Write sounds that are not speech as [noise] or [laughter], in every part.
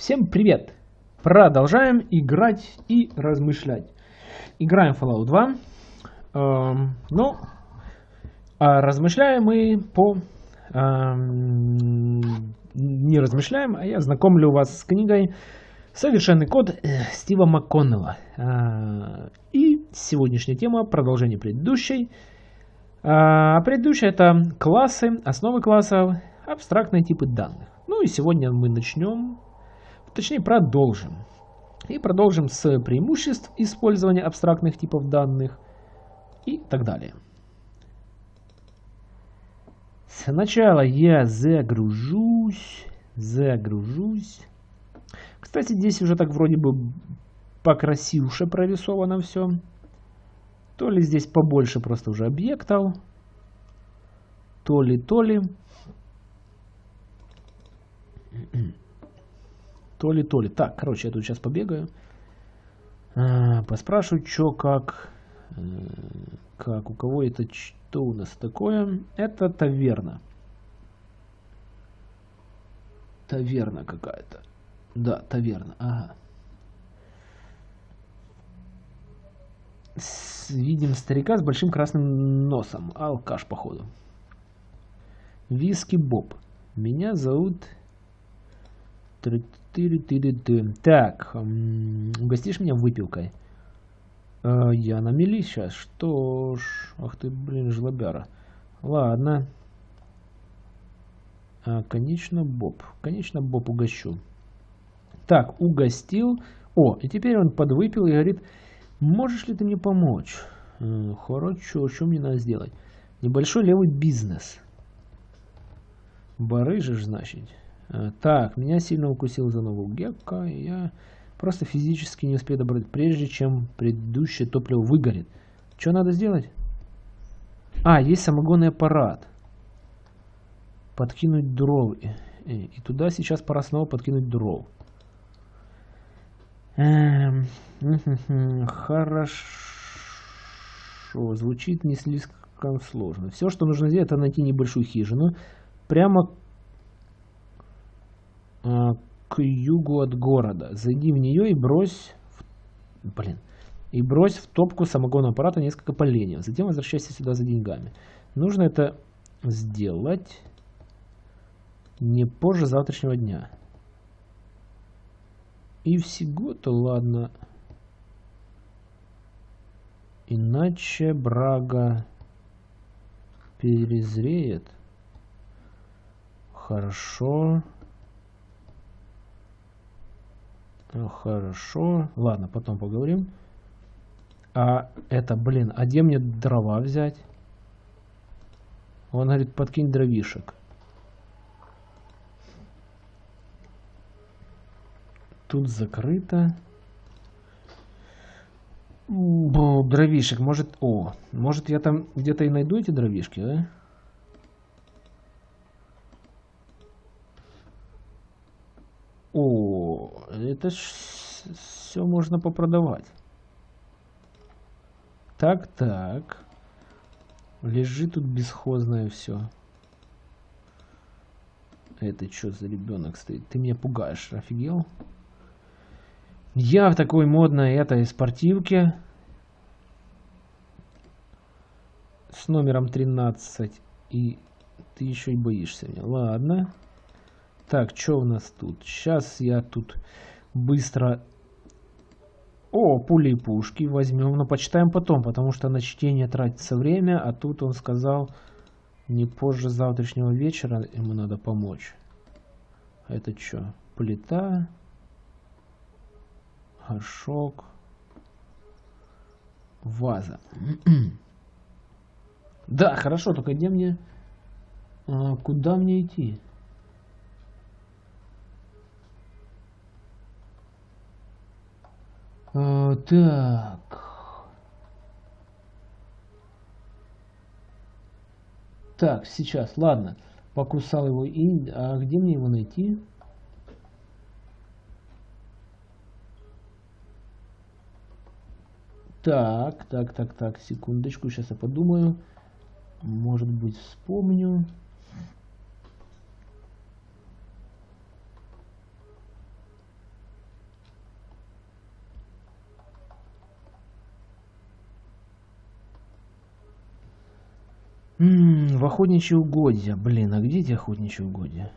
Всем привет! Продолжаем играть и размышлять. Играем Fallout 2. Эм, ну, а размышляем мы по... Эм, не размышляем, а я знакомлю вас с книгой «Совершенный код» э, Стива МакКоннелла. Э, и сегодняшняя тема продолжение предыдущей. Э, а предыдущая это классы, основы классов, абстрактные типы данных. Ну и сегодня мы начнем Точнее, продолжим. И продолжим с преимуществ использования абстрактных типов данных и так далее. Сначала я загружусь, загружусь. Кстати, здесь уже так вроде бы покрасивше прорисовано все. То ли здесь побольше просто уже объектов, то ли, то ли. То ли, то ли. Так, короче, я тут сейчас побегаю. А, поспрашиваю, что, как. Э, как, у кого это, что у нас такое? Это таверна. Таверна какая-то. Да, таверна, ага. Видим старика с большим красным носом. Алкаш, походу. Виски Боб. Меня зовут так, угостишь меня выпилкой? Э, я на мели сейчас. Что ж, ах ты, блин, жлобяра. Ладно. А, конечно, Боб. Конечно, Боб угощу. Так, угостил. О, и теперь он подвыпил и говорит, можешь ли ты мне помочь? Э, хорошо, что мне надо сделать? Небольшой левый бизнес. Барыжишь, значит. Э, так, меня сильно укусил за ногу гекка, и я просто физически не успею добрать, прежде чем предыдущее топливо выгорит. Что надо сделать? А, есть самогонный аппарат. Подкинуть дров. И туда сейчас пора снова подкинуть дров. Эм, хорошо. Звучит не слишком сложно. Все, что нужно сделать, это найти небольшую хижину. Прямо к югу от города. Зайди в нее и брось... В... Блин. И брось в топку самогонного аппарата несколько поленьев. Затем возвращайся сюда за деньгами. Нужно это сделать не позже завтрашнего дня. И всего-то ладно. Иначе брага перезреет. Хорошо. Хорошо. Ладно, потом поговорим. А это, блин, а где мне дрова взять? Он говорит, подкинь дровишек. Тут закрыто. Бо, дровишек, может... О, может я там где-то и найду эти дровишки, да? О, это ж все можно попродавать. Так, так. Лежит тут бесхозное все. Это что за ребенок стоит? Ты меня пугаешь, офигел? Я в такой модной этой спортивке. С номером 13. И ты еще и боишься меня. Ладно. Так, что у нас тут? Сейчас я тут быстро... О, пули и пушки возьмем, но почитаем потом, потому что на чтение тратится время, а тут он сказал, не позже завтрашнего вечера ему надо помочь. Это что? Плита, горшок, ваза. [clears throat] да, хорошо, только где мне... А, куда мне идти? А, так. Так, сейчас, ладно. Покусал его и... А где мне его найти? Так, так, так, так, секундочку, сейчас я подумаю. Может быть, вспомню. М -м, в охотничьи угодья. Блин, а где эти охотничьи угодья?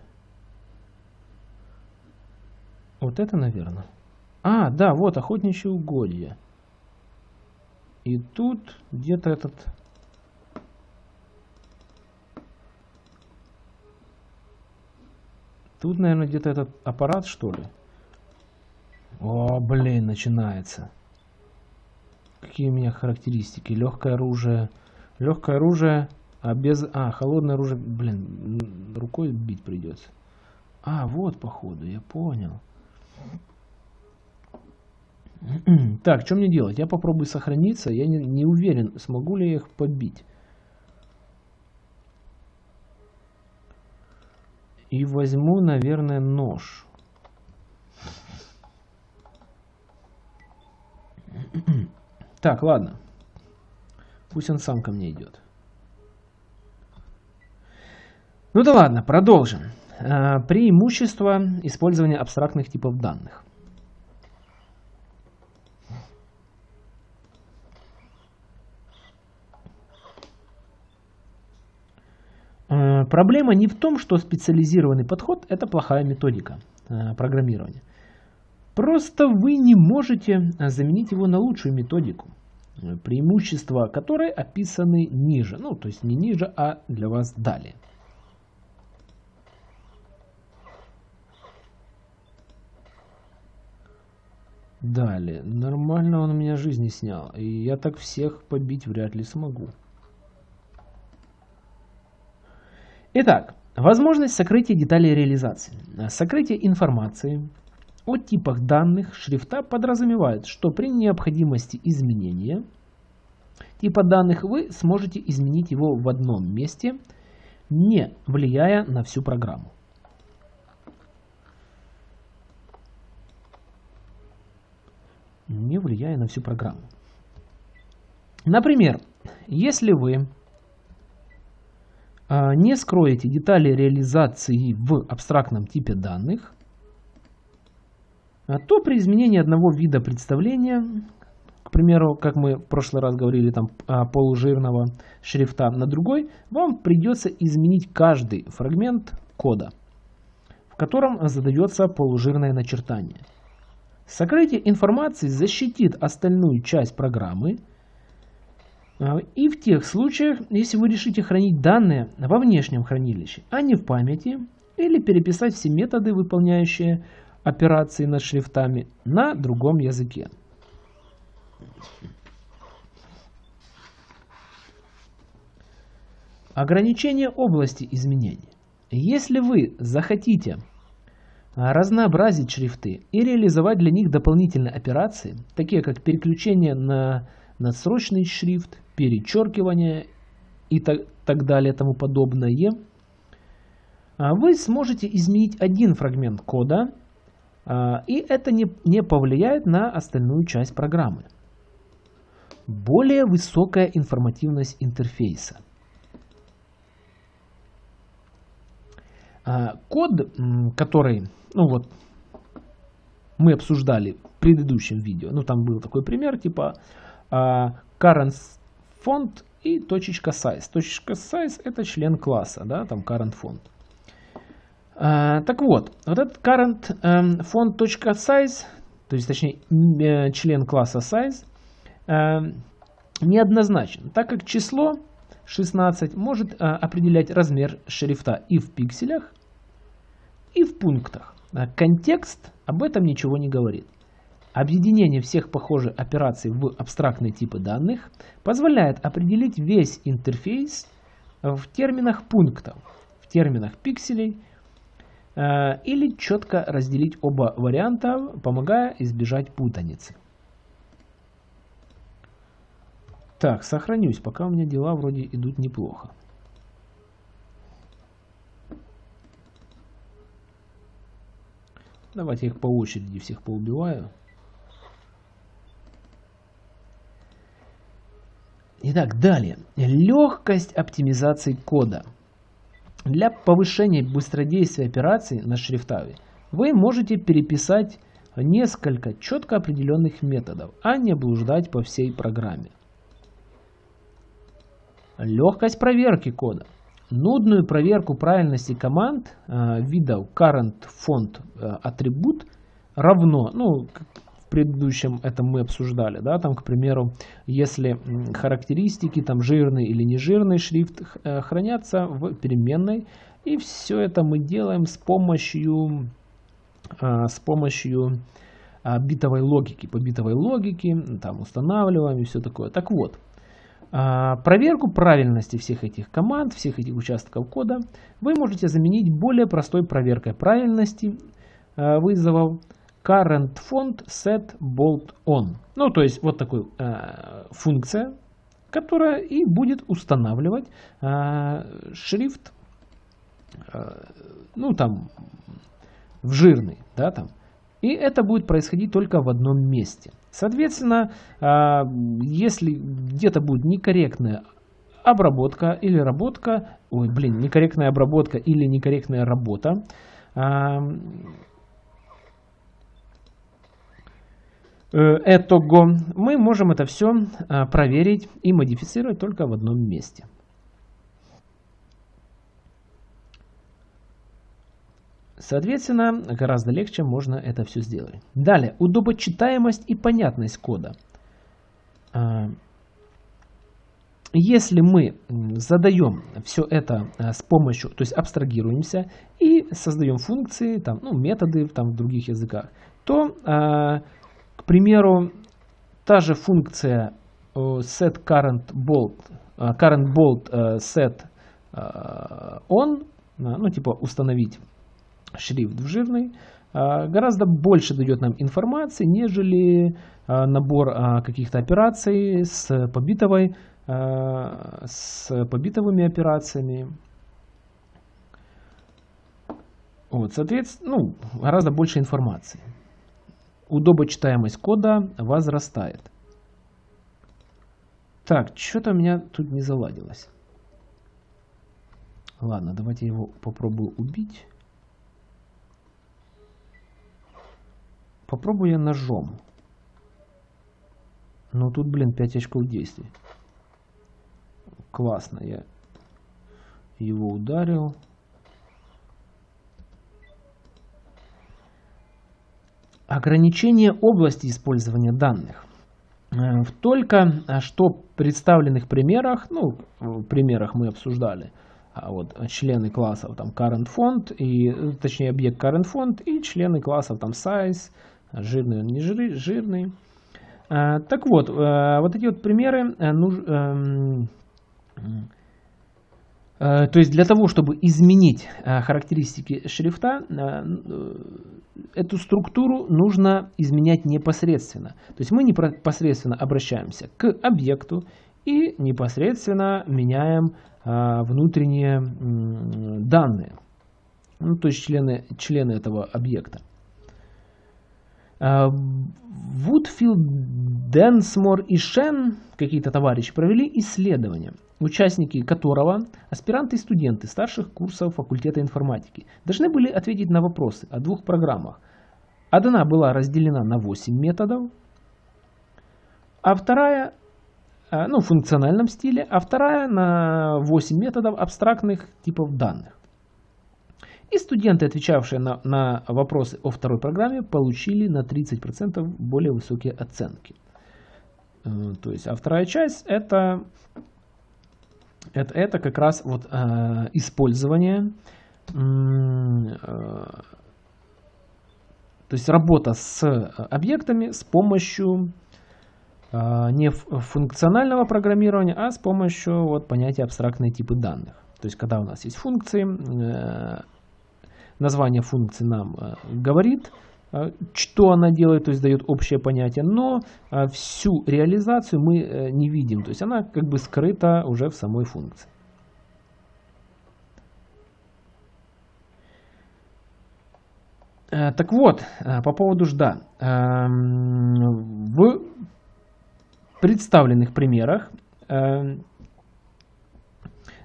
Вот это, наверное. А, да, вот охотничьи угодья. И тут где-то этот... Тут, наверное, где-то этот аппарат, что ли? О, блин, начинается. Какие у меня характеристики? Легкое оружие. Легкое оружие, а без... А, холодное оружие, блин, рукой бить придется. А, вот, походу, я понял. [clears throat] Так, что мне делать? Я попробую сохраниться. Я не, не уверен, смогу ли я их побить. И возьму, наверное, нож. [clears throat] Так, ладно. Пусть он сам ко мне идет. Ну да ладно, продолжим. А, преимущество использования абстрактных типов данных. А, проблема не в том, что специализированный подход – это плохая методика а, программирования. Просто вы не можете заменить его на лучшую методику, преимущества которой описаны ниже. Ну, то есть не ниже, а для вас далее. Далее. Нормально он у меня жизни снял. И я так всех побить вряд ли смогу. Итак, возможность сокрытия деталей реализации. Сокрытие информации о типах данных шрифта подразумевает, что при необходимости изменения типа данных вы сможете изменить его в одном месте, не влияя на всю программу. Не влияя на всю программу. Например, если вы а, не скроете детали реализации в абстрактном типе данных, а, то при изменении одного вида представления, к примеру, как мы в прошлый раз говорили, там а, полужирного шрифта на другой, вам придется изменить каждый фрагмент кода, в котором задается полужирное начертание. Сокрытие информации защитит остальную часть программы. А, и в тех случаях, если вы решите хранить данные во внешнем хранилище, а не в памяти, или переписать все методы, выполняющие операции над шрифтами, на другом языке. Ограничение области изменений. Если вы захотите разнообразить шрифты и реализовать для них дополнительные операции, такие как переключение на надсрочный шрифт, перечеркивание и так, так далее тому подобное, а, вы сможете изменить один фрагмент кода, а, и это не, не повлияет на остальную часть программы. Более высокая информативность интерфейса. Код, который ну вот, мы обсуждали в предыдущем видео, ну там был такой пример, типа uh, current font и точечка size. Точечка size это член класса, да, там current font. Uh, так вот, вот этот current um, font size, то есть точнее э, член класса size, uh, неоднозначен, так как число 16 может uh, определять размер шрифта и в пикселях, и в пунктах. А контекст об этом ничего не говорит. Объединение всех похожих операций в абстрактные типы данных позволяет определить весь интерфейс в терминах пунктов, в терминах пикселей э, или четко разделить оба варианта, помогая избежать путаницы. Так, сохранюсь, пока у меня дела вроде идут неплохо. Давайте их по очереди всех поубиваю. Итак, далее. Легкость оптимизации кода. Для повышения быстродействия операций на шрифтове вы можете переписать несколько четко определенных методов, а не блуждать по всей программе. Легкость проверки кода. Нудную проверку правильности команд э, видов current font э, атрибут равно, ну, в предыдущем это мы обсуждали, да, там, к примеру, если характеристики, там, жирный или нежирный шрифт э, хранятся в переменной, и все это мы делаем с помощью, э, с помощью битовой логики, по битовой логике, там, устанавливаем и все такое. Так вот, проверку правильности всех этих команд, всех этих участков кода вы можете заменить более простой проверкой правильности а, вызовов current font set bold on. Ну, то есть вот такой э, функция, которая и будет устанавливать шрифт, ну там, в жирный, да, там. И это будет происходить только в одном месте – Соответственно, а, если где-то будет некорректная обработка или работка, ой, блин, некорректная обработка или некорректная работа, а, э, этого мы можем это все а, проверить и модифицировать только в одном месте. Соответственно, гораздо легче можно это все сделать. Далее, удобочитаемость и понятность кода. А, если мы задаем все это а, с помощью, то есть абстрагируемся и создаем функции, там, ну, методы там, в других языках, то, а, к примеру, та же функция set current bold, current bold set on, ну, типа установить шрифт в жирный, а, гораздо больше дает нам информации, нежели а, набор а, каких-то операций с, побитовой, с побитовыми операциями. Вот, соответственно, ну, гораздо больше информации. Удобочитаемость кода возрастает. Так, что-то у меня тут не заладилось. Ладно, давайте его попробую убить. Попробую я ножом. Ну тут, блин, 5 очков действий. Классно, я его ударил. Ограничение области использования данных. Э, в только э, что представленных примерах, ну, в примерах мы обсуждали, а вот члены классов там current font, и, точнее объект current font, и члены классов там size, жирный он не жирный. А, так вот, а, вот эти вот примеры нуж, а, а, то есть для того, чтобы изменить а, характеристики шрифта, эту структуру нужно изменять непосредственно. То есть мы непосредственно обращаемся к объекту и непосредственно меняем внутренние данные, ну, то есть члены, члены этого объекта. Вудфилд, Денсмор и Шен, какие-то товарищи, провели исследование, участники которого, аспиранты и студенты старших курсов факультета информатики, должны были ответить на вопросы о двух программах. Одна была разделена на 8 методов, а вторая, э, ну, в функциональном стиле, а вторая на 8 методов абстрактных типов данных. И студенты, отвечавшие на, на вопросы о второй программе, получили на 30% более высокие оценки. Э, то есть, а вторая часть это, это, это как раз вот э, использование, э, то есть работа с объектами с помощью э, не функционального программирования, а с помощью вот, понятия абстрактные типы данных. То есть, когда у нас есть функции, э, название функции нам э, говорит, э, что она делает, то есть дает общее понятие, но э, всю реализацию мы не видим, то есть она как бы скрыта уже в самой функции. Так вот, по поводу жда. Эм, в представленных примерах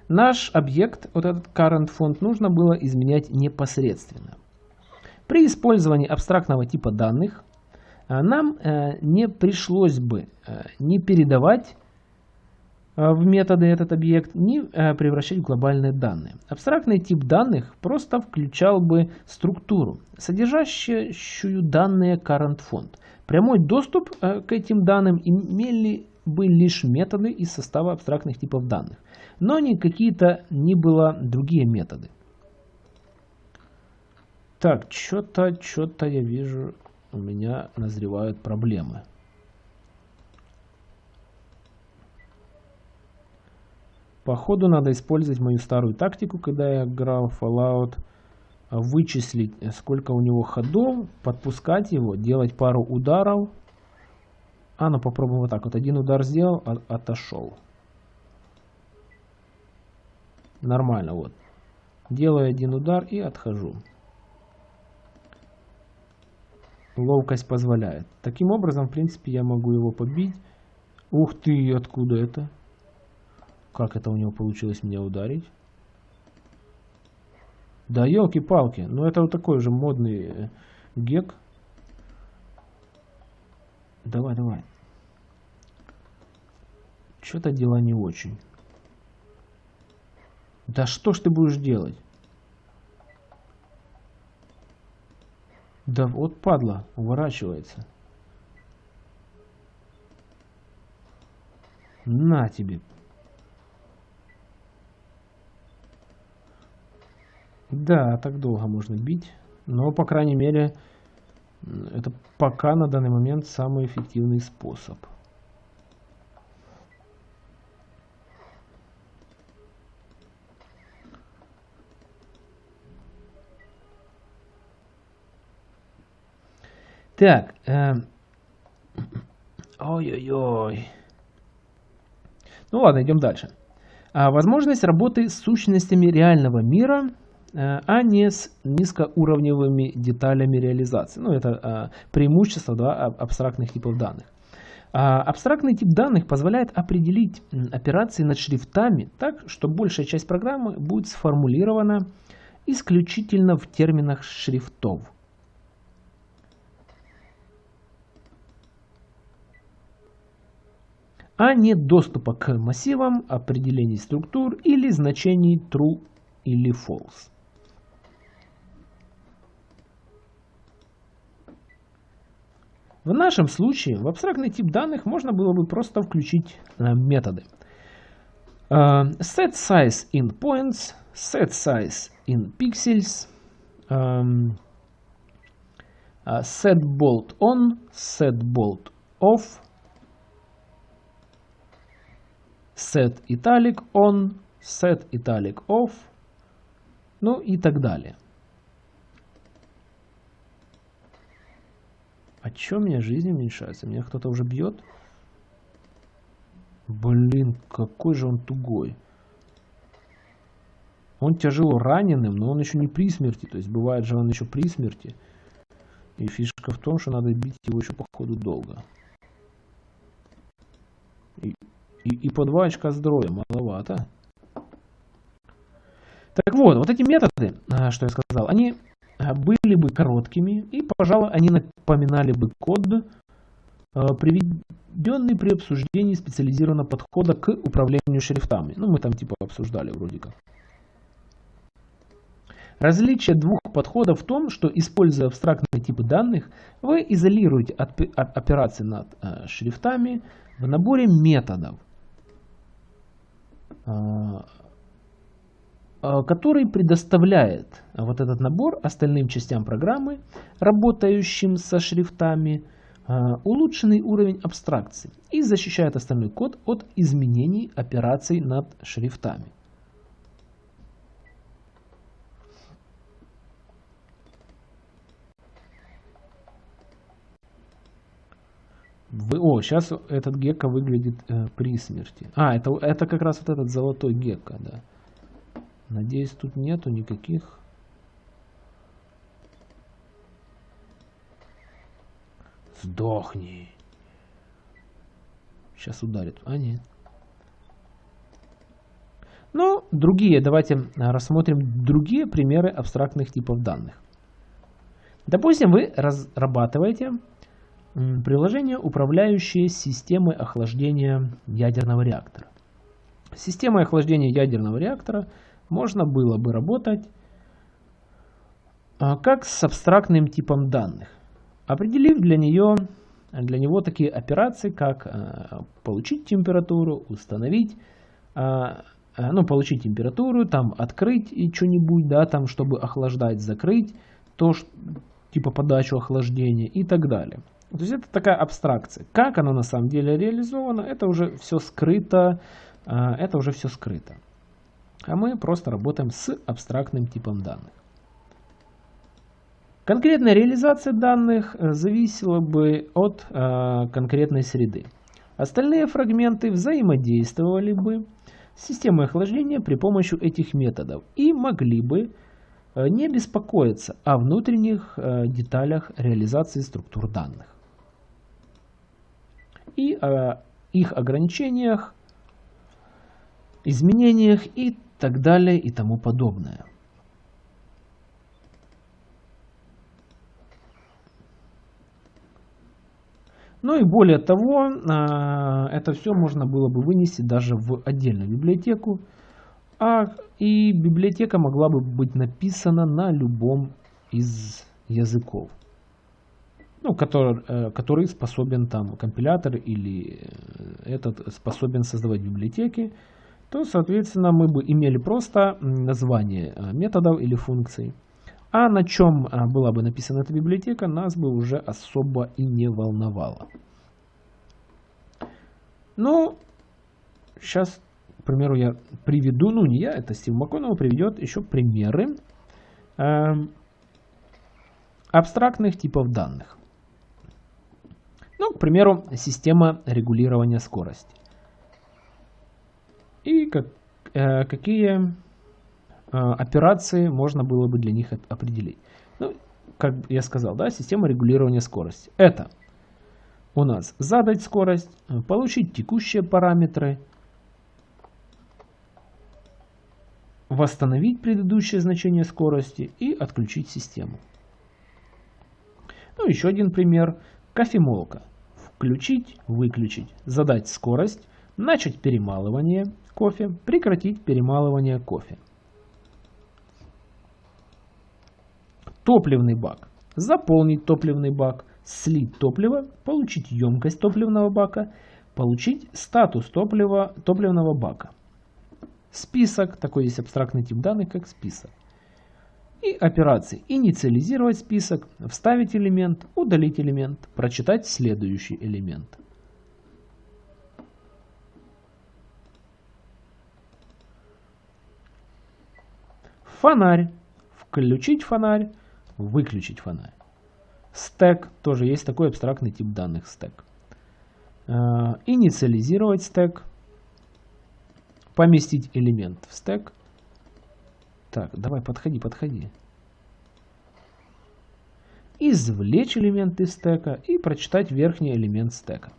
Наш объект, вот этот current фонд, нужно было изменять непосредственно. При использовании абстрактного типа данных э, нам э, не пришлось бы э, не передавать в методы этот объект, ни превращать в глобальные данные. Абстрактный тип данных просто включал бы структуру, содержащую данные current font. Прямой доступ к этим данным имели бы лишь методы из состава абстрактных типов данных, но не какие-то ни было другие методы. Так, что-то, что-то я вижу, у меня назревают проблемы. Походу надо использовать мою старую тактику, когда я играл Fallout. Вычислить, сколько у него ходов, подпускать его, делать пару ударов. А, ну попробуем вот так. Вот один удар сделал, а, отошел. Нормально, вот. Делаю один удар и отхожу. Ловкость позволяет. Таким образом, в принципе, я могу его побить. Ух ты, откуда это? Как это у него получилось меня ударить? Да елки-палки. Ну это вот такой же модный э, гек. Давай, давай. Что-то дела не очень. Да что ж ты будешь делать? Да вот падла, уворачивается. На тебе. Да, так долго можно бить. Но, по крайней мере, это пока на данный момент самый эффективный способ. Так. Эм... Ой-ой-ой. Ну ладно, идем дальше. А, возможность работы с сущностями реального мира, а не с низкоуровневыми деталями реализации. Ну, это а, преимущество да, абстрактных типов данных. А, абстрактный тип данных позволяет определить операции над шрифтами так, что большая часть программы будет сформулирована исключительно в терминах шрифтов. а не доступа к массивам, определений структур или значений true или false. В нашем случае в абстрактный тип данных можно было бы просто включить э, методы. Uh, set size in points, set size in pixels, um, uh, set bolt on, set bolt off, set italic on, set italic off, ну и так далее. А чё у меня жизнь уменьшается? Меня кто-то уже бьет? Блин, какой же он тугой. Он тяжело раненым, но он еще не при смерти. То есть бывает же он еще при смерти. И фишка в том, что надо бить его еще походу долго. И и, и по 2 очка здоровья, маловато. Так вот, вот эти методы, а, что я сказал, они были бы короткими, и, пожалуй, они напоминали бы код, а, приведенный при обсуждении специализированного подхода к управлению шрифтами. Ну, мы там типа обсуждали вроде как. Различие двух подходов в том, что, используя абстрактные типы данных, вы изолируете операции над шрифтами в наборе методов, а, который предоставляет вот этот набор остальным частям программы, работающим со шрифтами, а, улучшенный уровень абстракции и защищает остальной код от изменений операций над шрифтами. Вы, о, сейчас этот гекко выглядит э, при смерти. А, это, это как раз вот этот золотой гекко, да. Надеюсь, тут нету никаких... Сдохни. Сейчас ударит. А, нет. Ну, другие, давайте э, рассмотрим другие примеры абстрактных типов данных. Допустим, вы разрабатываете приложение, управляющее системой охлаждения ядерного реактора. С системой охлаждения ядерного реактора можно было бы работать а, как с абстрактным типом данных, определив для, нее, для него такие операции, как а, получить температуру, установить, а, ну, получить температуру, там открыть и что-нибудь, да, там, чтобы охлаждать, закрыть, то, типа подачу охлаждения и так далее. То есть это такая абстракция. Как оно на самом деле реализовано, это уже все скрыто, это уже все скрыто. А мы просто работаем с абстрактным типом данных. Конкретная реализация данных зависела бы от э, конкретной среды. Остальные фрагменты взаимодействовали бы с системой охлаждения при помощи этих методов и могли бы э, не беспокоиться о внутренних э, деталях реализации структур данных и о их ограничениях, изменениях и так далее и тому подобное. Ну и более того, а, это все можно было бы вынести даже в отдельную библиотеку. А, и библиотека могла бы быть написана на любом из языков. Ну, который, э, который способен там компилятор или э, этот способен создавать библиотеки, то, соответственно, мы бы имели просто название э, методов или функций. А на чем а, была бы написана эта библиотека, нас бы уже особо и не волновало. Ну, сейчас, к примеру, я приведу, ну не я, это Стив МакКоннелл приведет еще примеры э, абстрактных типов данных. Ну, к примеру, система регулирования скорости. Как, э, какие а, операции можно было бы для них определить. Ну, как я сказал, да, система регулирования скорости. Это у нас задать скорость, получить текущие параметры, восстановить предыдущее значение скорости и отключить систему. Ну, еще один пример. Кофемолка. Включить, выключить, задать скорость, начать перемалывание кофе, прекратить перемалывание кофе. Топливный бак. Заполнить топливный бак, слить топливо, получить емкость топливного бака, получить статус топлива, топливного бака. Список, такой есть абстрактный тип данных, как список. И операции инициализировать список, вставить элемент, удалить элемент, прочитать следующий элемент. Фонарь. Включить фонарь, выключить фонарь. Стек, тоже есть такой абстрактный тип данных стек. Э, инициализировать стек, поместить элемент в стек. Так, давай, подходи, подходи. Извлечь элемент из стека и прочитать верхний элемент стека.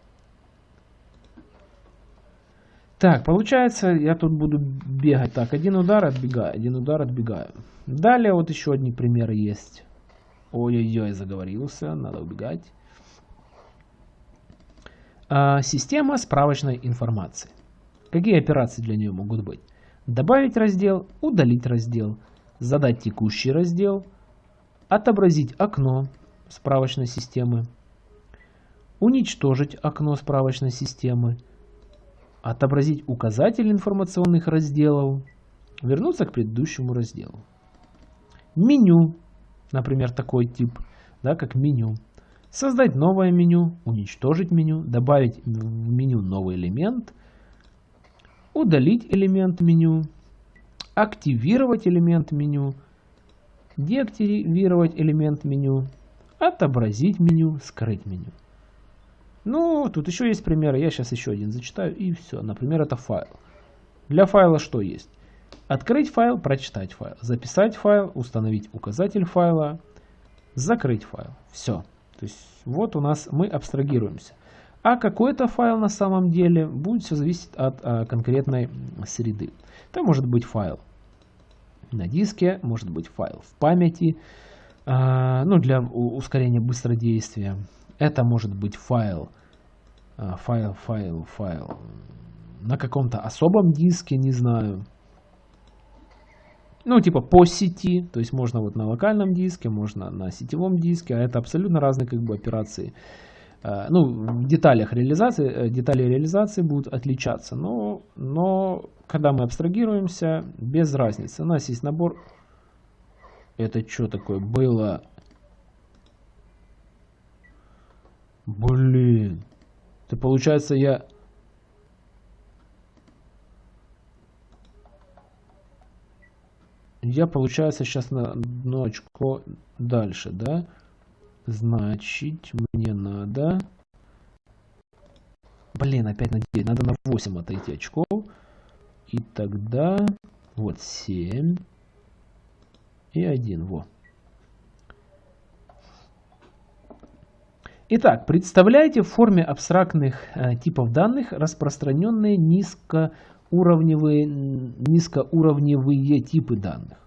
Так, получается, я тут буду бегать. Так, один удар, отбегаю, один удар, отбегаю. Далее вот еще одни примеры есть. Ой-ой-ой, заговорился, надо убегать. А, система справочной информации. Какие операции для нее могут быть? Добавить раздел, удалить раздел, задать текущий раздел, отобразить окно справочной системы, уничтожить окно справочной системы, отобразить указатель информационных разделов, вернуться к предыдущему разделу. Меню например, такой тип, да, как меню. Создать новое меню, уничтожить меню, добавить в меню новый элемент, удалить элемент меню, активировать элемент меню, деактивировать элемент меню, отобразить меню, скрыть меню. Ну, тут еще есть примеры, я сейчас еще один зачитаю и все. Например, это файл. Для файла что есть? Открыть файл, прочитать файл, записать файл, установить указатель файла, закрыть файл. Все. То есть вот у нас мы абстрагируемся. А какой-то файл на самом деле будет все зависеть от а, конкретной среды. Это может быть файл на диске, может быть файл в памяти, а, ну для ускорения быстродействия. Это может быть файл, а, файл, файл, файл на каком-то особом диске, не знаю. Ну, типа по сети, то есть можно вот на локальном диске, можно на сетевом диске, а это абсолютно разные как бы операции. Э, ну, в деталях реализации, э, детали реализации будут отличаться, но, но когда мы абстрагируемся, без разницы. У нас есть набор. Это что такое было? Блин. Это получается я... Я, получается, сейчас на одно очко дальше, да? Значит, мне надо... Блин, опять на 9. Надо на 8 отойти очков. И тогда... Вот 7. И 1. Во. Итак, представляете в форме абстрактных э, типов данных распространенные низкоуровневые, низкоуровневые типы данных.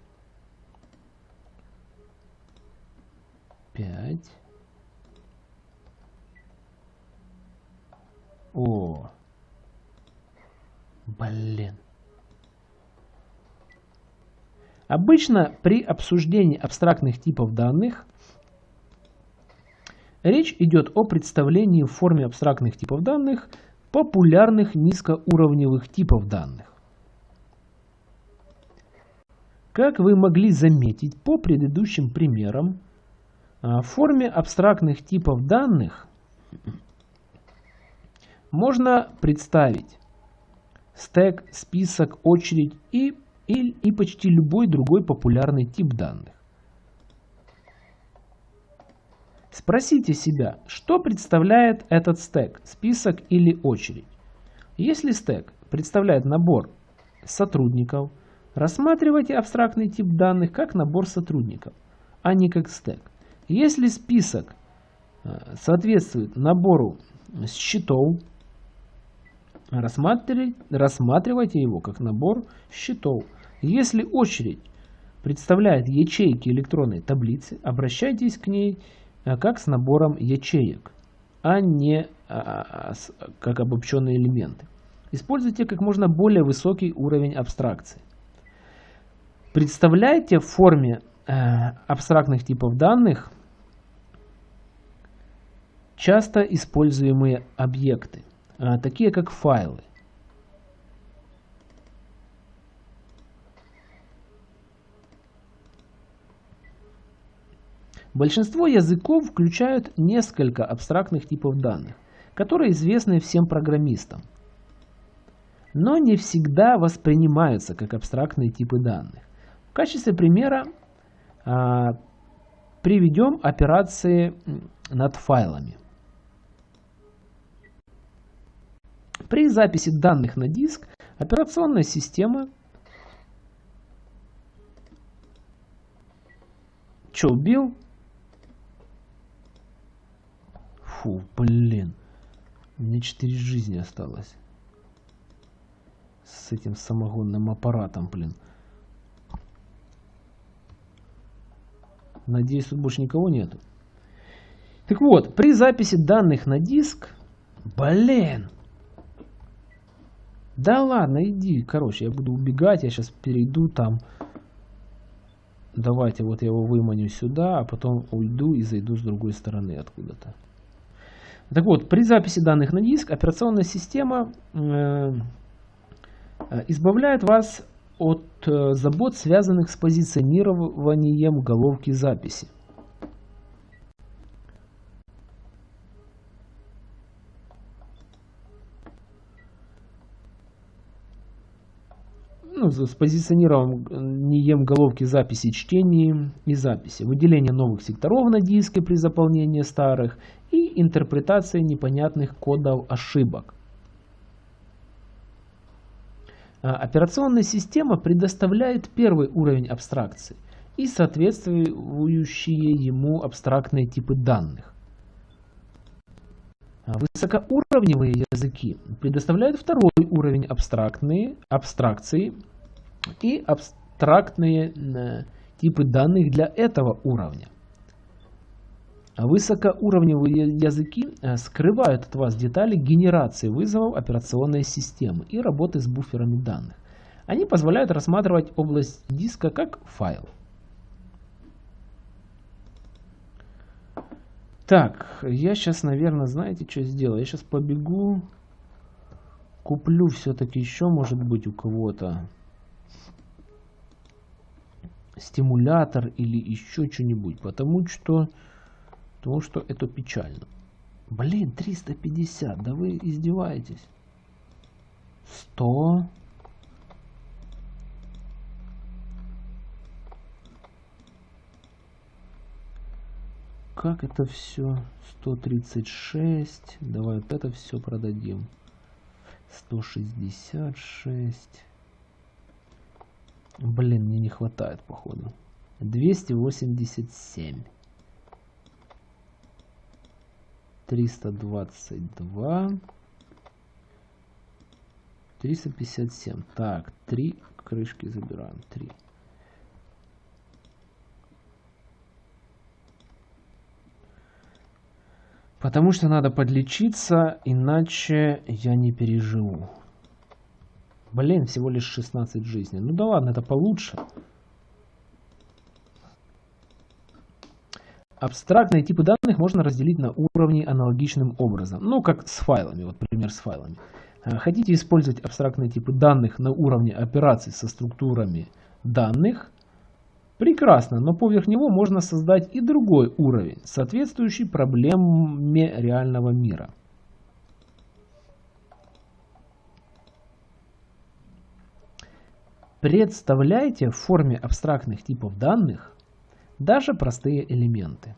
5. О. Блин. Обычно при обсуждении абстрактных типов данных речь идет о представлении в форме абстрактных типов данных популярных низкоуровневых типов данных. Как вы могли заметить по предыдущим примерам, а, в форме абстрактных типов данных можно представить стек, список, очередь и, и, и почти любой другой популярный тип данных. Спросите себя, что представляет этот стек, список или очередь. Если стек представляет набор сотрудников, рассматривайте абстрактный тип данных как набор сотрудников, а не как стек. Если список э, соответствует набору счетов, рассматривайте его как набор счетов. Если очередь представляет ячейки электронной таблицы, обращайтесь к ней как с набором ячеек, а не а, а, как обобщенные элементы. Используйте как можно более высокий уровень абстракции. Представляйте в форме Э, абстрактных типов данных часто используемые объекты, э, такие как файлы. Большинство языков включают несколько абстрактных типов данных, которые известны всем программистам, но не всегда воспринимаются как абстрактные типы данных. В качестве примера а, приведем операции над файлами. При записи данных на диск операционная система Че, Фу, блин. Мне 4 жизни осталось. С этим самогонным аппаратом, блин. Надеюсь, тут больше никого нету. Так вот, при записи данных на диск... Блин! Да ладно, иди. Короче, я буду убегать. Я сейчас перейду там. Давайте вот я его выманю сюда, а потом уйду и зайду с другой стороны откуда-то. Так вот, при записи данных на диск операционная система э, избавляет вас от э, забот, связанных с позиционированием головки записи. Ну, с позиционированием головки записи, чтения и записи, выделение новых секторов на диске при заполнении старых и интерпретация непонятных кодов ошибок. А, операционная система предоставляет первый уровень абстракции и соответствующие ему абстрактные типы данных. А, высокоуровневые языки предоставляют второй уровень абстрактные, абстракции и абстрактные э, типы данных для этого уровня. А высокоуровневые языки э, скрывают от вас детали генерации вызовов операционной системы и работы с буферами данных. Они позволяют рассматривать область диска как файл. Так, я сейчас, наверное, знаете, что сделаю? Я сейчас побегу, куплю все-таки еще, может быть, у кого-то стимулятор или еще что-нибудь, потому что, потому что это печально. Блин, 350, да вы издеваетесь. 100. Как это все? 136. Давай вот это все продадим. 166. Блин, мне не хватает, походу. 287. 322. 357. Так, три крышки забираем. Три. Потому что надо подлечиться, иначе я не переживу. Блин, всего лишь 16 жизней. Ну да ладно, это получше. Абстрактные типы данных можно разделить на уровни аналогичным образом. Ну, как с файлами, вот пример с файлами. Э, хотите использовать абстрактные типы данных на уровне операций со структурами данных? Прекрасно, но поверх него можно создать и другой уровень, соответствующий проблеме реального мира. Представляйте в форме абстрактных типов данных даже простые элементы.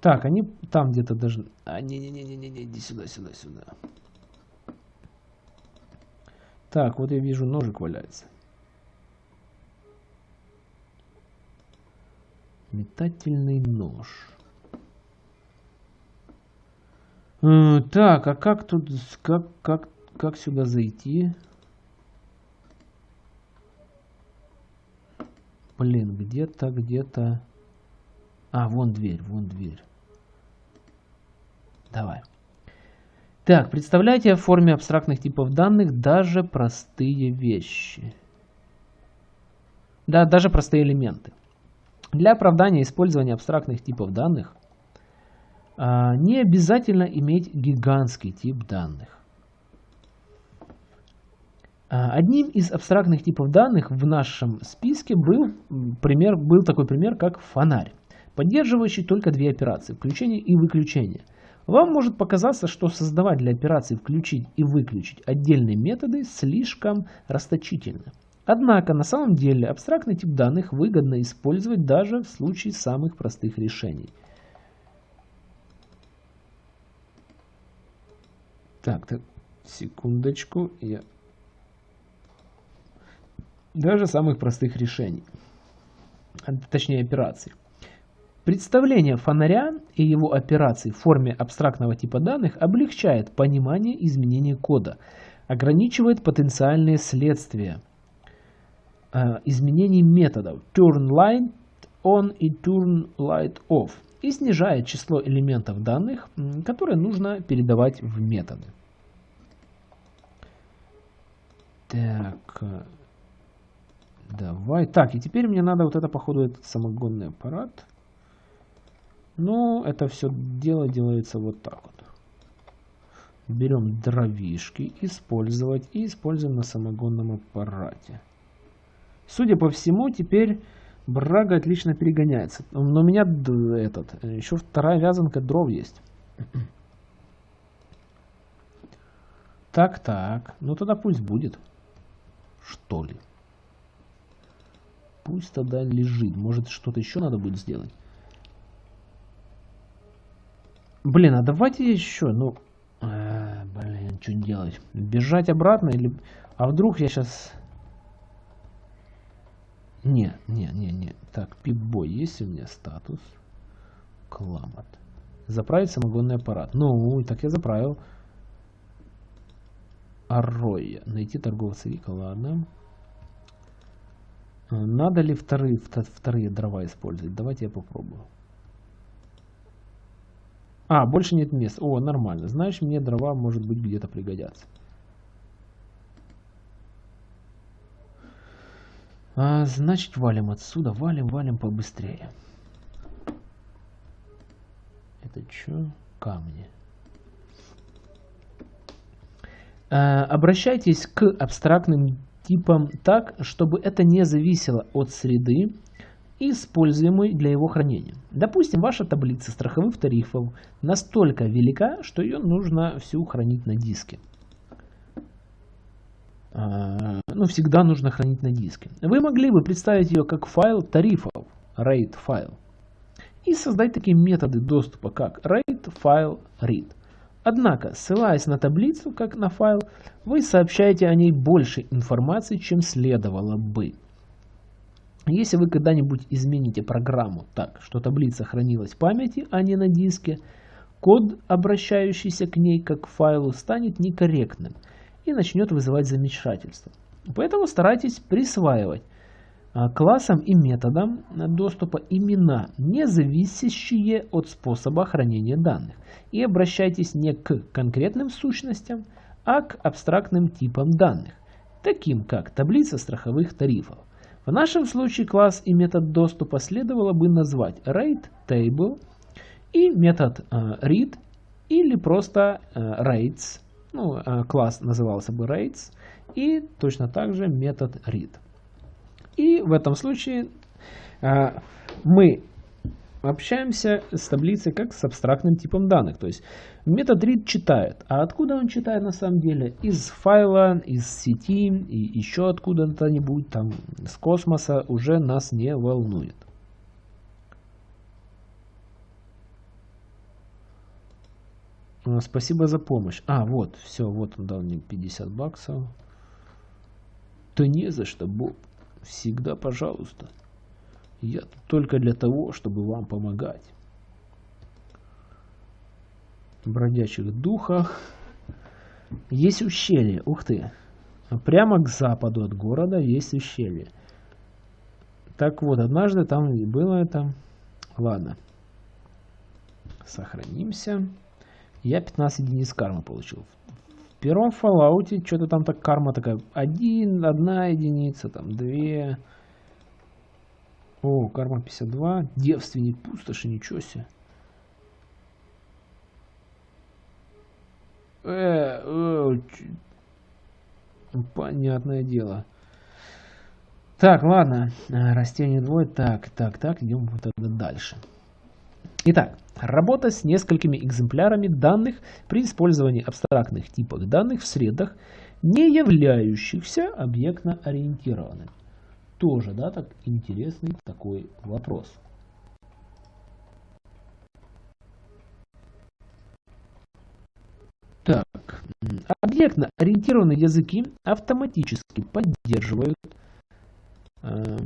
Так, они там где-то даже... А, не-не-не-не, иди сюда, сюда, сюда. Так, вот я вижу, ножик валяется. Метательный нож. Э, так, а как тут, как, как, как сюда зайти? Блин, где-то, где-то... А, вон дверь, вон дверь. Давай. Так, представляйте в форме абстрактных типов данных даже простые вещи. Да, даже простые элементы. Для оправдания использования абстрактных типов данных а, не обязательно иметь гигантский тип данных. А, одним из абстрактных типов данных в нашем списке был, пример, был такой пример, как фонарь, поддерживающий только две операции – включение и выключение. Вам может показаться, что создавать для операции «включить» и «выключить» отдельные методы слишком расточительно. Однако на самом деле абстрактный тип данных выгодно использовать даже в случае самых простых решений – Так, так, секундочку. Я... Даже самых простых решений. Точнее, операций. Представление фонаря и его операций в форме абстрактного типа данных облегчает понимание изменения кода, ограничивает потенциальные следствия э, изменений методов turn light on и turn light off и снижает число элементов данных, которые нужно передавать в методы. Так, э, давай. Так, и теперь мне надо вот это, походу, этот самогонный аппарат. Ну, это все дело делается вот так вот. Берем дровишки, использовать и используем на самогонном аппарате. Судя по всему, теперь Брага отлично перегоняется. Но у меня этот, еще вторая вязанка дров есть. Так, так. Ну тогда пусть будет. Что ли? Пусть тогда лежит. Может что-то еще надо будет сделать. Блин, а давайте еще, ну... Э, блин, что делать? Бежать обратно или... А вдруг я сейчас не, не, не, не. Так, пипбой, есть у меня статус? Кламат. Заправить самогонный аппарат. Ну, так я заправил. Арроя. Найти торговца Вика, ладно. Надо ли вторые, вторые дрова использовать? Давайте я попробую. А, больше нет мест. О, нормально. Знаешь, мне дрова, может быть, где-то пригодятся. А, значит, валим отсюда. Валим, валим побыстрее. Это что? Камни. А, обращайтесь к абстрактным типам так, чтобы это не зависело от среды, используемой для его хранения. Допустим, ваша таблица страховых тарифов настолько велика, что ее нужно всю хранить на диске. А, ну, всегда нужно хранить на диске. Вы могли бы представить ее как файл тарифов, RAID файл, и создать такие методы доступа, как RAID файл read. Однако, ссылаясь на таблицу, как на файл, вы сообщаете о ней больше информации, чем следовало бы. Если вы когда-нибудь измените программу так, что таблица хранилась в памяти, а не на диске, код, обращающийся к ней как к файлу, станет некорректным и начнет вызывать замешательство. Поэтому старайтесь присваивать а, классам и методам доступа имена, не зависящие от способа хранения данных. И обращайтесь не к конкретным сущностям, а к абстрактным типам данных, таким как таблица страховых тарифов. В нашем случае класс и метод доступа следовало бы назвать RateTable и метод uh, read или просто uh, rates. Ну, uh, класс назывался бы rates и точно так же метод read. И в этом случае мы общаемся с таблицей как с абстрактным типом данных. То есть метод read читает. А откуда он читает на самом деле? Из файла, из сети и еще откуда-то-нибудь там с космоса уже нас не волнует. А, спасибо за помощь. А, вот, все, вот он дал мне 50 баксов. Да не за что, Боб. Всегда пожалуйста. Я тут только для того, чтобы вам помогать. Бродячих духах. Есть ущелье. Ух ты. Прямо к западу от города есть ущелье. Так вот, однажды там было это. Ладно. Сохранимся. Я 15 единиц кармы получил. В первом Fallout что-то там так карма такая. Один, одна единица, там две. О, карма 52. Девственник пустоши, ничего себе. Э, э, понятное дело. Так, ладно. Растение двое. Так, так, так. Идем вот тогда дальше. Итак, работа с несколькими экземплярами данных при использовании абстрактных типов данных в средах, не являющихся объектно ориентированными. Тоже, да, так интересный такой вопрос. Так, объектно-ориентированные языки автоматически поддерживают э,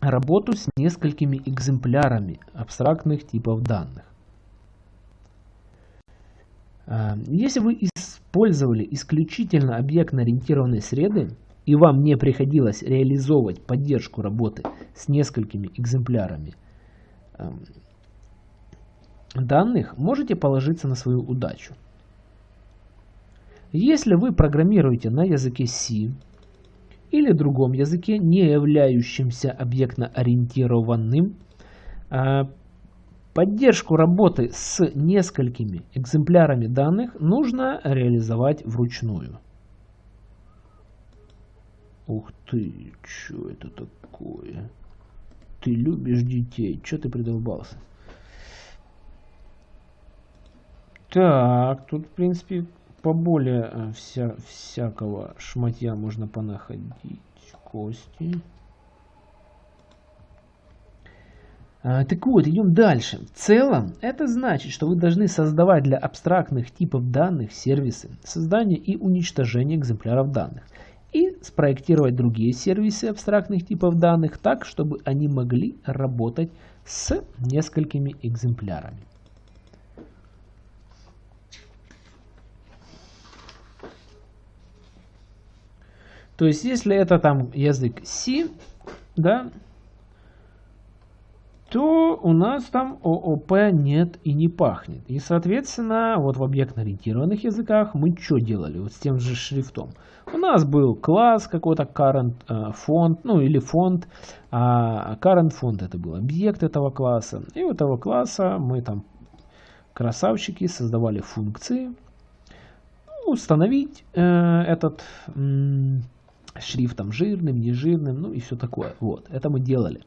работу с несколькими экземплярами абстрактных типов данных. Э, если вы использовали исключительно объектно-ориентированные среды, и вам не приходилось реализовывать поддержку работы с несколькими экземплярами эм, данных, можете положиться на свою удачу. Если вы программируете на языке C или другом языке, не являющемся объектно-ориентированным, э, поддержку работы с несколькими экземплярами данных нужно реализовать вручную. Ух ты, что это такое? Ты любишь детей, что ты придолбался? Так, тут, в принципе, поболее э, вся, всякого шматья можно понаходить. Кости. А, так вот, идем дальше. В целом, это значит, что вы должны создавать для абстрактных типов данных сервисы создания и уничтожения экземпляров данных и спроектировать другие сервисы абстрактных типов данных так, чтобы они могли работать с несколькими экземплярами. То есть, если это там язык C, да, то у нас там ООП нет и не пахнет. И, соответственно, вот в объектно-ориентированных языках мы что делали вот с тем же шрифтом? У нас был класс какой-то current э, фонд, ну или фонд, а current фонд это был объект этого класса. И у этого класса мы там, красавчики, создавали функции, установить э, этот шрифтом жирным, нежирным, ну и все такое. Вот, это мы делали.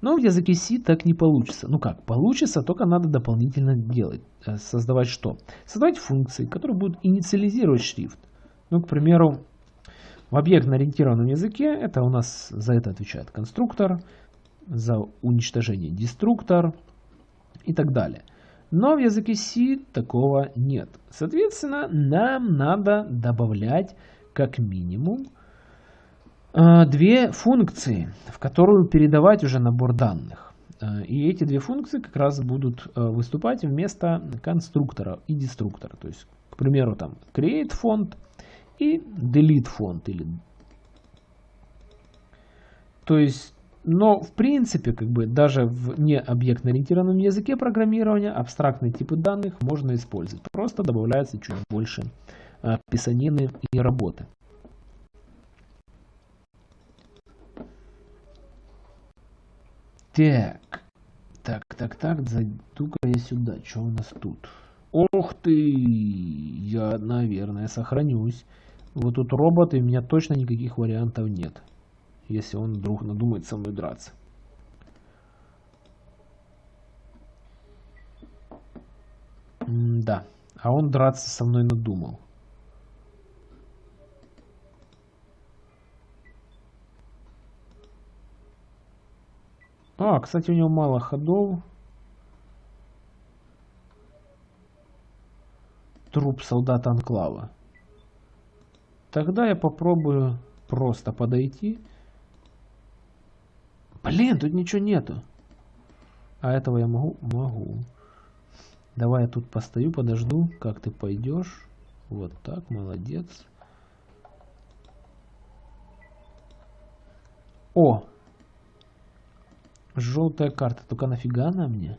Но в языке C так не получится. Ну как, получится, только надо дополнительно делать. Э, создавать что? Создавать функции, которые будут инициализировать шрифт. Ну, к примеру, в объектно-ориентированном языке это у нас за это отвечает конструктор, за уничтожение деструктор и так далее. Но в языке C такого нет. Соответственно, нам надо добавлять как минимум Э, две функции, в которую передавать уже набор данных. Э, и эти две функции как раз будут э, выступать вместо конструктора и деструктора. То есть, к примеру, там create фонд и delete фонд. Или... То есть, но в принципе, как бы даже в необъектно-ориентированном языке программирования абстрактные типы данных можно использовать. Просто добавляется чуть больше писанины и работы. Так. Так, так, так, зайду-ка я сюда. Что у нас тут? Ох ты! Я, наверное, сохранюсь. Вот тут робот, и у меня точно никаких вариантов нет. Если он вдруг надумает со мной драться. М да. А он драться со мной надумал. А, кстати, у него мало ходов. Труп солдата Анклава. Тогда я попробую просто подойти. Блин, тут ничего нету. А этого я могу? Могу. Давай я тут постою, подожду, как ты пойдешь. Вот так, молодец. О, Желтая карта. Только нафига она мне?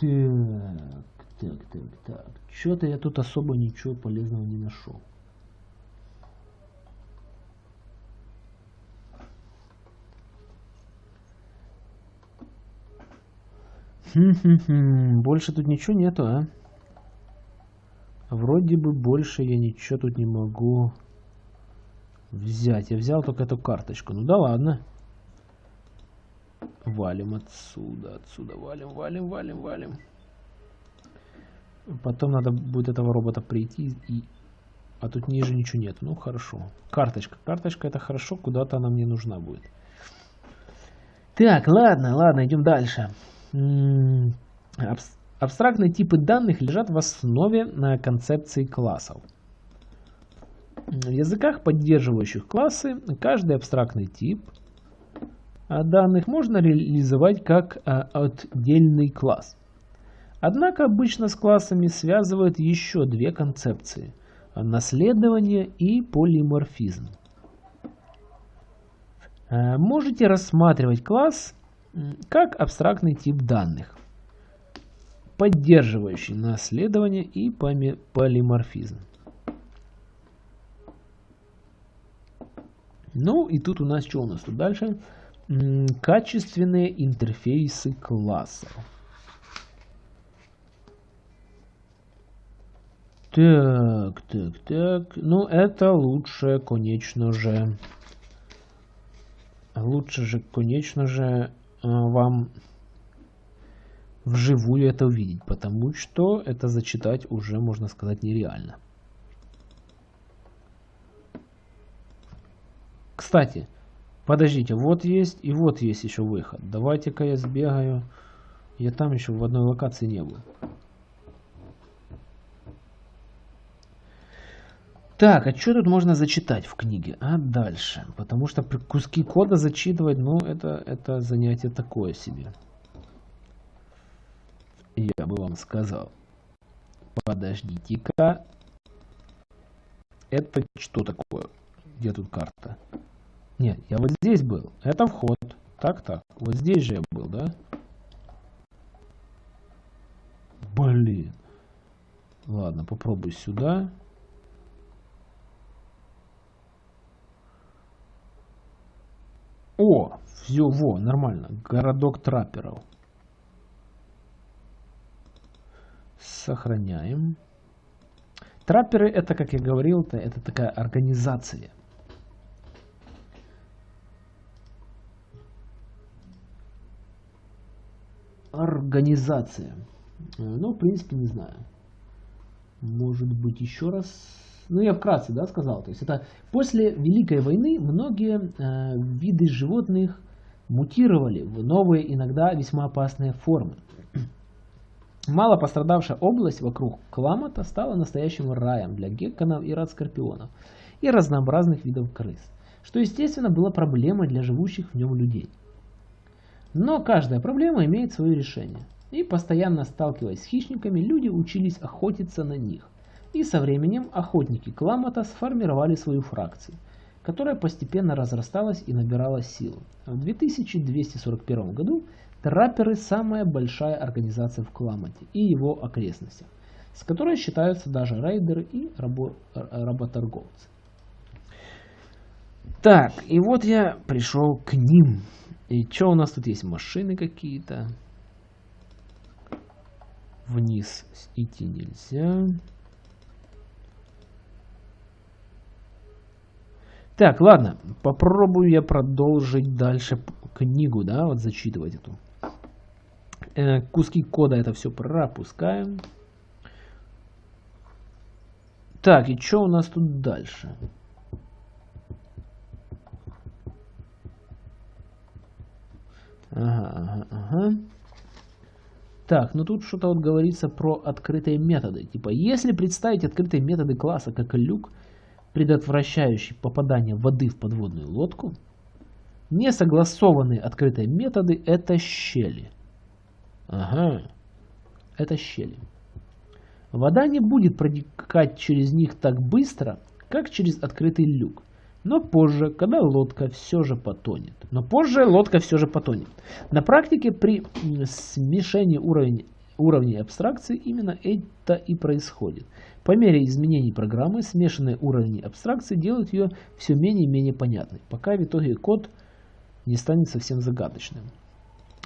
Так, так, так, так. Что-то я тут особо ничего полезного не нашел. Больше тут ничего нету, а? Вроде бы больше я ничего тут не могу Взять. Я взял только эту карточку. Ну да ладно. Валим отсюда, отсюда. Валим, валим, валим, валим. Потом надо будет этого робота прийти и... А тут ниже ничего нет. Ну хорошо. Карточка. Карточка это хорошо. Куда-то она мне нужна будет. Так, ладно, ладно, идем дальше. Абстрактные типы данных лежат в основе на концепции классов. В языках, поддерживающих классы, каждый абстрактный тип данных можно реализовать как а, отдельный класс. Однако обычно с классами связывают еще две концепции – наследование и полиморфизм. А, можете рассматривать класс как абстрактный тип данных, поддерживающий наследование и полиморфизм. Ну и тут у нас что у нас тут дальше? Качественные интерфейсы классов. Так, так, так. Ну, это лучше, конечно же. Лучше же, конечно же, а, вам вживую это увидеть, потому что это зачитать уже, можно сказать, нереально. Кстати, подождите, вот есть и вот есть еще выход. Давайте-ка я сбегаю. Я там еще в одной локации не был. Так, а что тут можно зачитать в книге? А дальше. Потому что куски кода зачитывать, ну, это, это занятие такое себе. Я бы вам сказал. Подождите-ка. Это что такое? Где тут карта? Нет, я вот здесь был. Это вход. Так, так. Вот здесь же я был, да? Блин. Ладно, попробуй сюда. О, все, во, нормально. Городок трапперов. Сохраняем. Трапперы это, как я говорил, это, это такая организация. Организация. Ну, в принципе, не знаю. Может быть, еще раз. Ну, я вкратце, да, сказал. То есть, это после Великой войны многие э, виды животных мутировали в новые, иногда весьма опасные формы. [clears throat] Мало пострадавшая область вокруг Кламата стала настоящим раем для гекконов и радскорпионов и разнообразных видов крыс, что, естественно, было проблемой для живущих в нем людей. Но каждая проблема имеет свое решение – и постоянно сталкиваясь с хищниками, люди учились охотиться на них. И со временем охотники Кламата сформировали свою фракцию, которая постепенно разрасталась и набирала силу. В 2241 году трапперы – самая большая организация в Кламате и его окрестностях, с которой считаются даже рейдеры и рабо работорговцы. Так, и вот я пришел к ним. И что у нас тут есть? Машины какие-то вниз идти нельзя. Так, ладно, попробую я продолжить дальше книгу, да, вот зачитывать эту. Э, куски кода это все пропускаем. Так, и что у нас тут дальше? Ага, ага, ага. Так, ну тут что-то вот говорится про открытые методы. Типа, если представить открытые методы класса как люк, предотвращающий попадание воды в подводную лодку, несогласованные открытые методы это щели. Ага, это щели. Вода не будет протекать через них так быстро, как через открытый люк. Но позже, когда лодка все же потонет. Но позже лодка все же потонет. На практике при смешении уровней, уровней абстракции именно это и происходит. По мере изменений программы смешанные уровни абстракции делают ее все менее и менее понятной, пока в итоге код не станет совсем загадочным.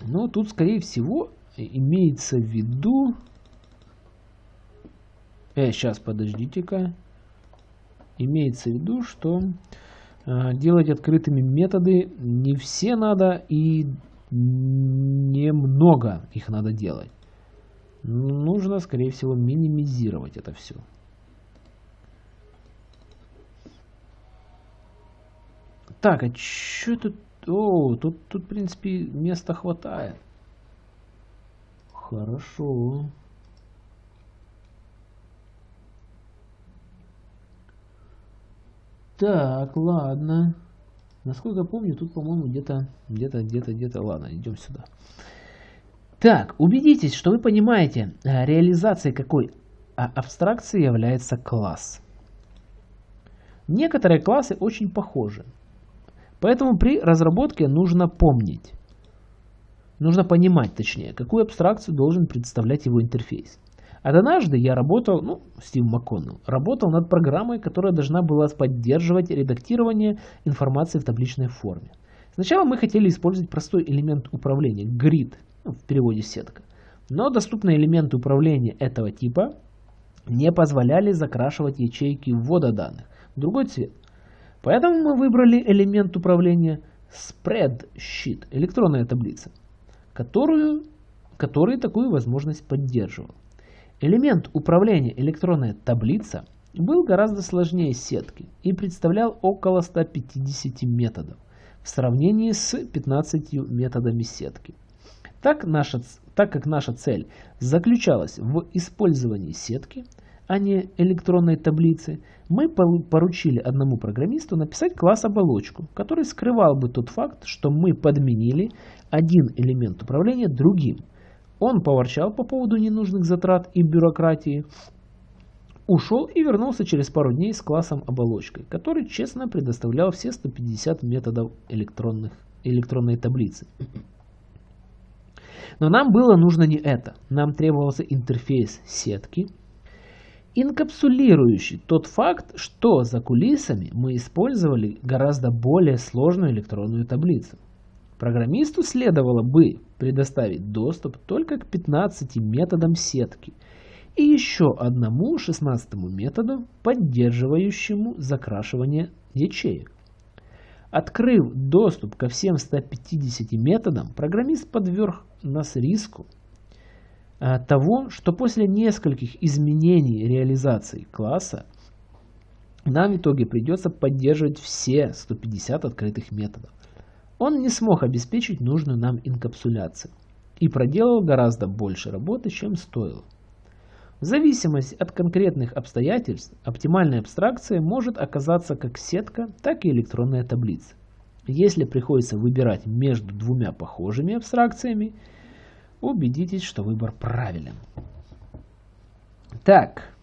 Но тут, скорее всего, имеется в виду... Э, сейчас, подождите-ка имеется в виду, что э, делать открытыми методы не все надо и немного их надо делать. Нужно, скорее всего, минимизировать это все. Так, а что тут? О, тут, тут, в принципе, места хватает. Хорошо. Так, ладно. Насколько помню, тут, по-моему, где-то, где-то, где-то, где-то. Ладно, идем сюда. Так, убедитесь, что вы понимаете, э, реализацией какой а, абстракции является класс. Некоторые классы очень похожи. Поэтому при разработке нужно помнить, нужно понимать точнее, какую абстракцию должен представлять его интерфейс. Однажды я работал, ну, Стив МакКоннелл, работал над программой, которая должна была поддерживать редактирование информации в табличной форме. Сначала мы хотели использовать простой элемент управления, grid, ну, в переводе сетка. Но доступные элементы управления этого типа не позволяли закрашивать ячейки ввода данных в другой цвет. Поэтому мы выбрали элемент управления Spreadsheet, электронная таблица, которую, который такую возможность поддерживал. Элемент управления электронная таблица был гораздо сложнее сетки и представлял около 150 методов в сравнении с 15 методами сетки. Так, наша, так как наша цель заключалась в использовании сетки, а не электронной таблицы, мы поручили одному программисту написать класс-оболочку, который скрывал бы тот факт, что мы подменили один элемент управления другим – он поворчал по поводу ненужных затрат и бюрократии, ушел и вернулся через пару дней с классом оболочкой, который честно предоставлял все 150 методов электронных, электронной таблицы. Но нам было нужно не это. Нам требовался интерфейс сетки, инкапсулирующий тот факт, что за кулисами мы использовали гораздо более сложную электронную таблицу. Программисту следовало бы предоставить доступ только к 15 методам сетки и еще одному 16 методу, поддерживающему закрашивание ячеек. Открыв доступ ко всем 150 методам, программист подверг нас риску а, того, что после нескольких изменений реализации класса нам в итоге придется поддерживать все 150 открытых методов. Он не смог обеспечить нужную нам инкапсуляцию и проделал гораздо больше работы, чем стоило. В зависимости от конкретных обстоятельств, оптимальная абстракция может оказаться как сетка, так и электронная таблица. Если приходится выбирать между двумя похожими абстракциями, убедитесь, что выбор правилен. Так.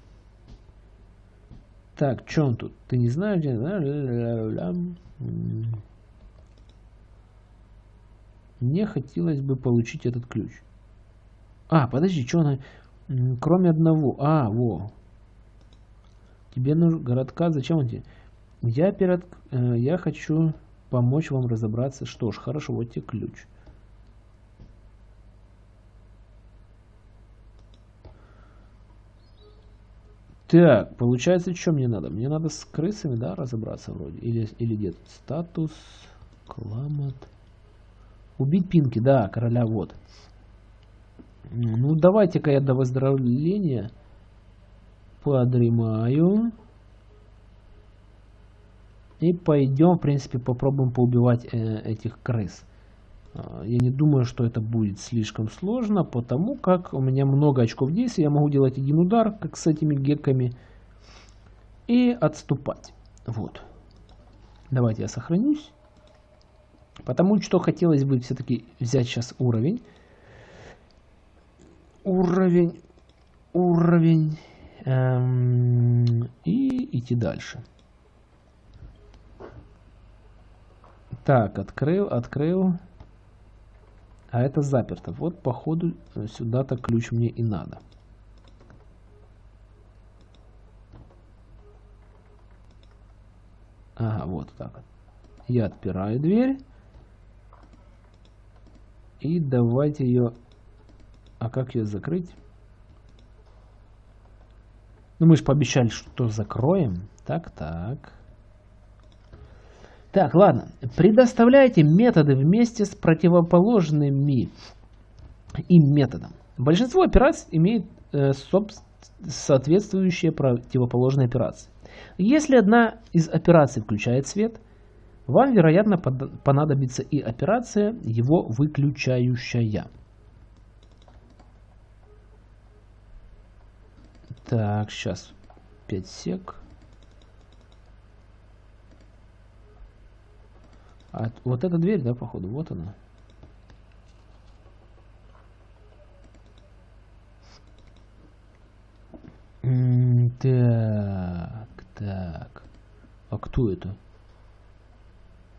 Так, что он тут? Ты не знаешь, где... Мне хотелось бы получить этот ключ. А, подожди, что она... Кроме одного. А, во. Тебе нужен городка. Зачем он тебе? Я, перед... Э, я хочу помочь вам разобраться. Что ж, хорошо, вот тебе ключ. Так, получается, что мне надо? Мне надо с крысами, да, разобраться вроде. Или, или где? Статус, кламат. Убить Пинки, да, короля вот. Ну, давайте-ка я до выздоровления подремаю. И пойдем, в принципе, попробуем поубивать э, этих крыс. А, я не думаю, что это будет слишком сложно, потому как у меня много очков действия. Я могу делать один удар, как с этими гекками, и отступать. Вот. Давайте я сохранюсь. Потому что хотелось бы все-таки взять сейчас уровень. Уровень, уровень. Эм, и идти дальше. Так, открыл, открыл. А это заперто. Вот, походу, сюда-то ключ мне и надо. Ага, вот так. Я отпираю дверь. И давайте ее... А как ее закрыть? Ну, мы же пообещали, что закроем. Так, так. Так, ладно. Предоставляйте методы вместе с противоположными им методом. Большинство операций имеет э, соответствующие противоположные операции. Если одна из операций включает свет, вам, вероятно, понадобится и операция, его выключающая. Так, сейчас 5 сек. А, вот эта дверь, да, походу, вот она. Так, так. А кто это?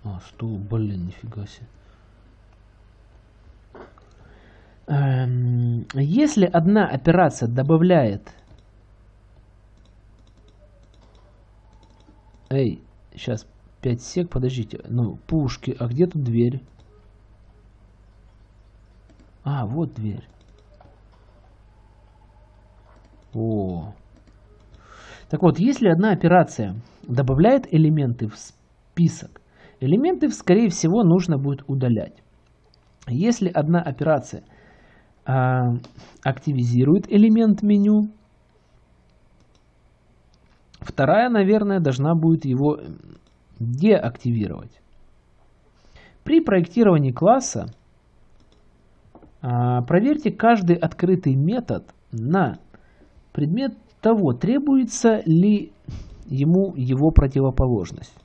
А, стул, блин, нифига себе. Эм, если одна операция добавляет... Эй, сейчас 5 сек, подождите. Ну, пушки, а где тут дверь? А, вот дверь. О. Так вот, если одна операция добавляет элементы в список, Элементы, скорее всего, нужно будет удалять. Если одна операция э, активизирует элемент меню, вторая, наверное, должна будет его деактивировать. При проектировании класса э, проверьте каждый открытый метод на предмет того, требуется ли ему его противоположность.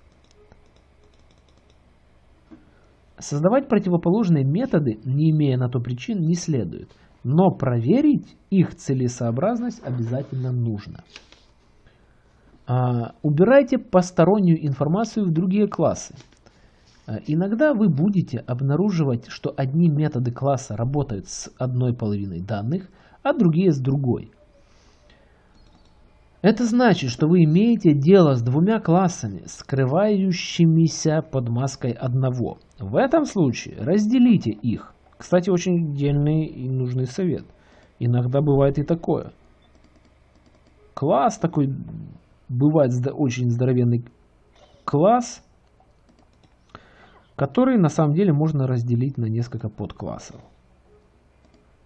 Создавать противоположные методы, не имея на то причин, не следует, но проверить их целесообразность обязательно нужно. А, убирайте постороннюю информацию в другие классы. А, иногда вы будете обнаруживать, что одни методы класса работают с одной половиной данных, а другие с другой. Это значит, что вы имеете дело с двумя классами, скрывающимися под маской одного. В этом случае разделите их. Кстати, очень дельный и нужный совет. Иногда бывает и такое. Класс такой, бывает очень здоровенный класс, который на самом деле можно разделить на несколько подклассов.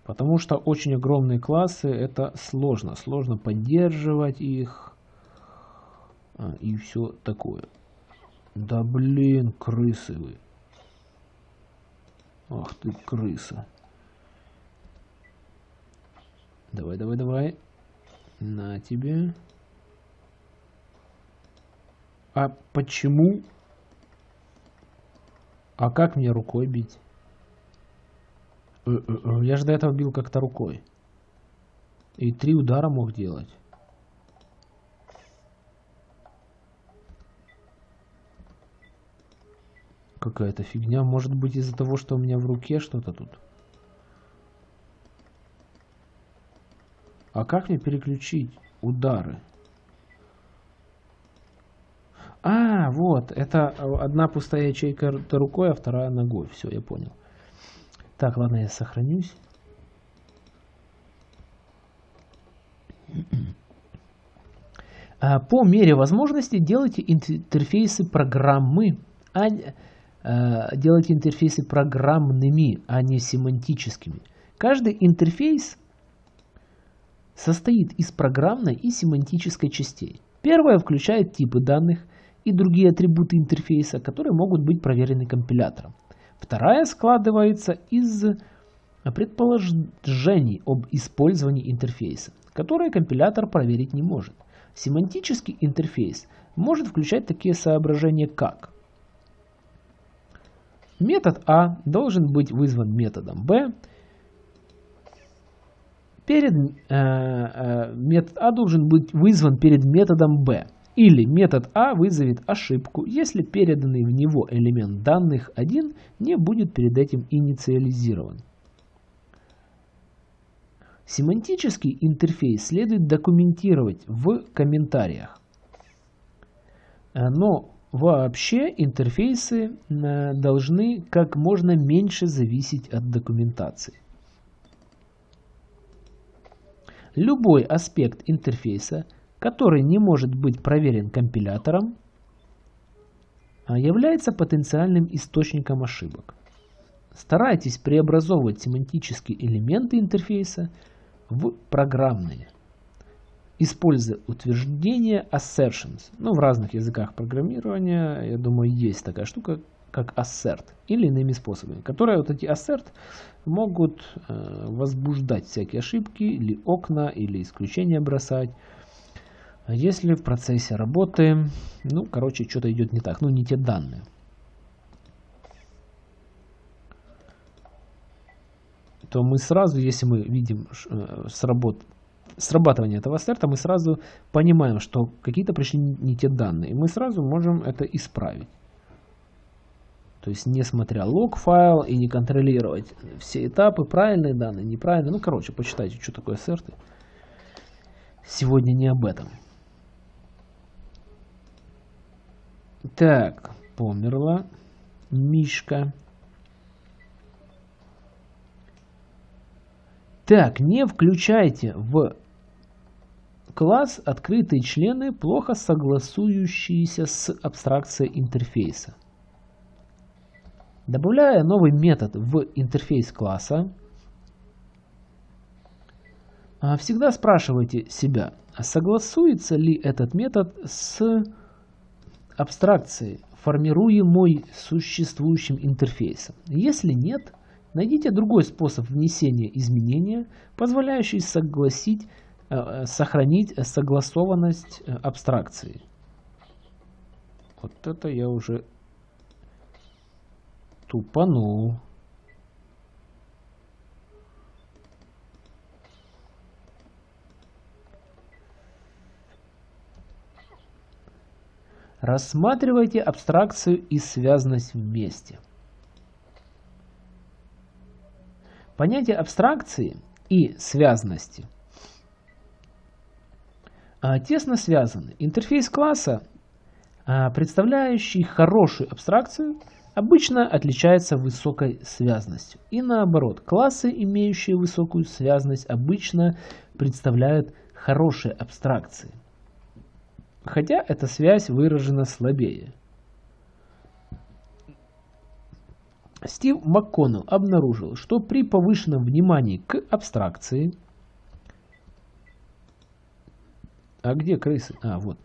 Потому что очень огромные классы это сложно. Сложно поддерживать их а, и все такое. Да блин, крысы вы. Ах ты крыса. Давай, давай, давай. На тебе. А почему? А как мне рукой бить? Э, э, э, я же до этого бил как-то рукой. И три удара мог делать. Какая-то фигня. Может быть из-за того, что у меня в руке что-то тут. А как мне переключить удары? А, вот, это одна пустая ячейка рукой, а вторая ногой. Все, я понял. Так, ладно, я сохранюсь. А, по мере возможности делайте интерфейсы программы, а, а, делайте интерфейсы программными, а не семантическими. Каждый интерфейс состоит из программной и семантической частей. Первая включает типы данных и другие атрибуты интерфейса, которые могут быть проверены компилятором. Вторая складывается из предположений об использовании интерфейса, которые компилятор проверить не может. Семантический интерфейс может включать такие соображения, как метод А должен быть вызван методом Б, перед, э, э, метод А должен быть вызван перед методом B. Или метод А вызовет ошибку, если переданный в него элемент данных 1 не будет перед этим инициализирован. Семантический интерфейс следует документировать в комментариях. Э, но вообще интерфейсы э, должны как можно меньше зависеть от документации. Любой аспект интерфейса, который не может быть проверен компилятором, а, является потенциальным источником ошибок. Старайтесь преобразовывать семантические элементы интерфейса в программные, используя утверждение assertions. Ну, в разных языках программирования, я думаю, есть такая штука, как assert, или иными способами, которые вот эти assert могут э, возбуждать всякие ошибки, или окна, или исключения бросать. Если в процессе работы, ну, короче, что-то идет не так, ну, не те данные. то мы сразу, если мы видим э, сработ... срабатывание этого астерта, мы сразу понимаем, что какие-то пришли не те данные. И мы сразу можем это исправить. То есть не смотря лог файл и не контролировать все этапы, правильные данные, неправильные. Ну, короче, почитайте, что такое ассерты. Сегодня не об этом. Так, померла Мишка. Так, не включайте в класс открытые члены, плохо согласующиеся с абстракцией интерфейса. Добавляя новый метод в интерфейс класса, а, всегда спрашивайте себя, согласуется ли этот метод с абстракцией, формируемой существующим интерфейсом. Если нет, найдите другой способ внесения изменения, позволяющий согласить, э, сохранить согласованность э, абстракции. Вот это я уже Тупанул. Рассматривайте абстракцию и связанность вместе. Понятие абстракции и связанности а, тесно связаны. Интерфейс класса, а, представляющий хорошую абстракцию, обычно отличается высокой связностью. И наоборот, классы, имеющие высокую связность, обычно представляют хорошие абстракции. Хотя эта связь выражена слабее. Стив МакКоннелл обнаружил, что при повышенном внимании к абстракции... А где крысы? А, вот.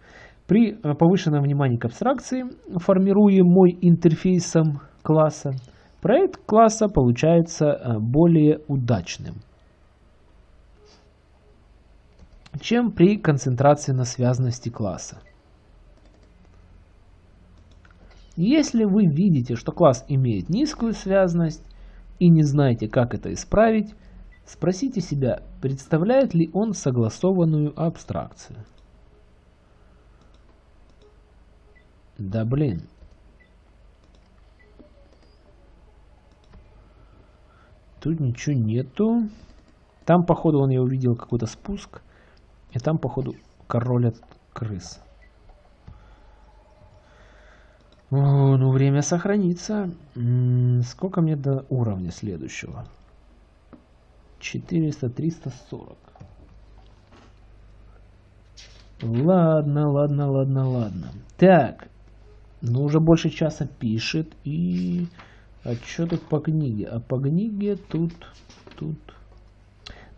При повышенном внимании к абстракции, формируемой интерфейсом класса, проект класса получается э, более удачным, чем при концентрации на связанности класса. Если вы видите, что класс имеет низкую связность и не знаете, как это исправить, спросите себя, представляет ли он согласованную абстракцию. Да блин. Тут ничего нету. Там, походу, он я увидел какой-то спуск. И там, походу, король от крыс. О, ну, время сохранится. Сколько мне до уровня следующего? 400, 340. Ладно, ладно, ладно, ладно. Так, ну, уже больше часа пишет. И... А что тут по книге? А по книге тут... Тут...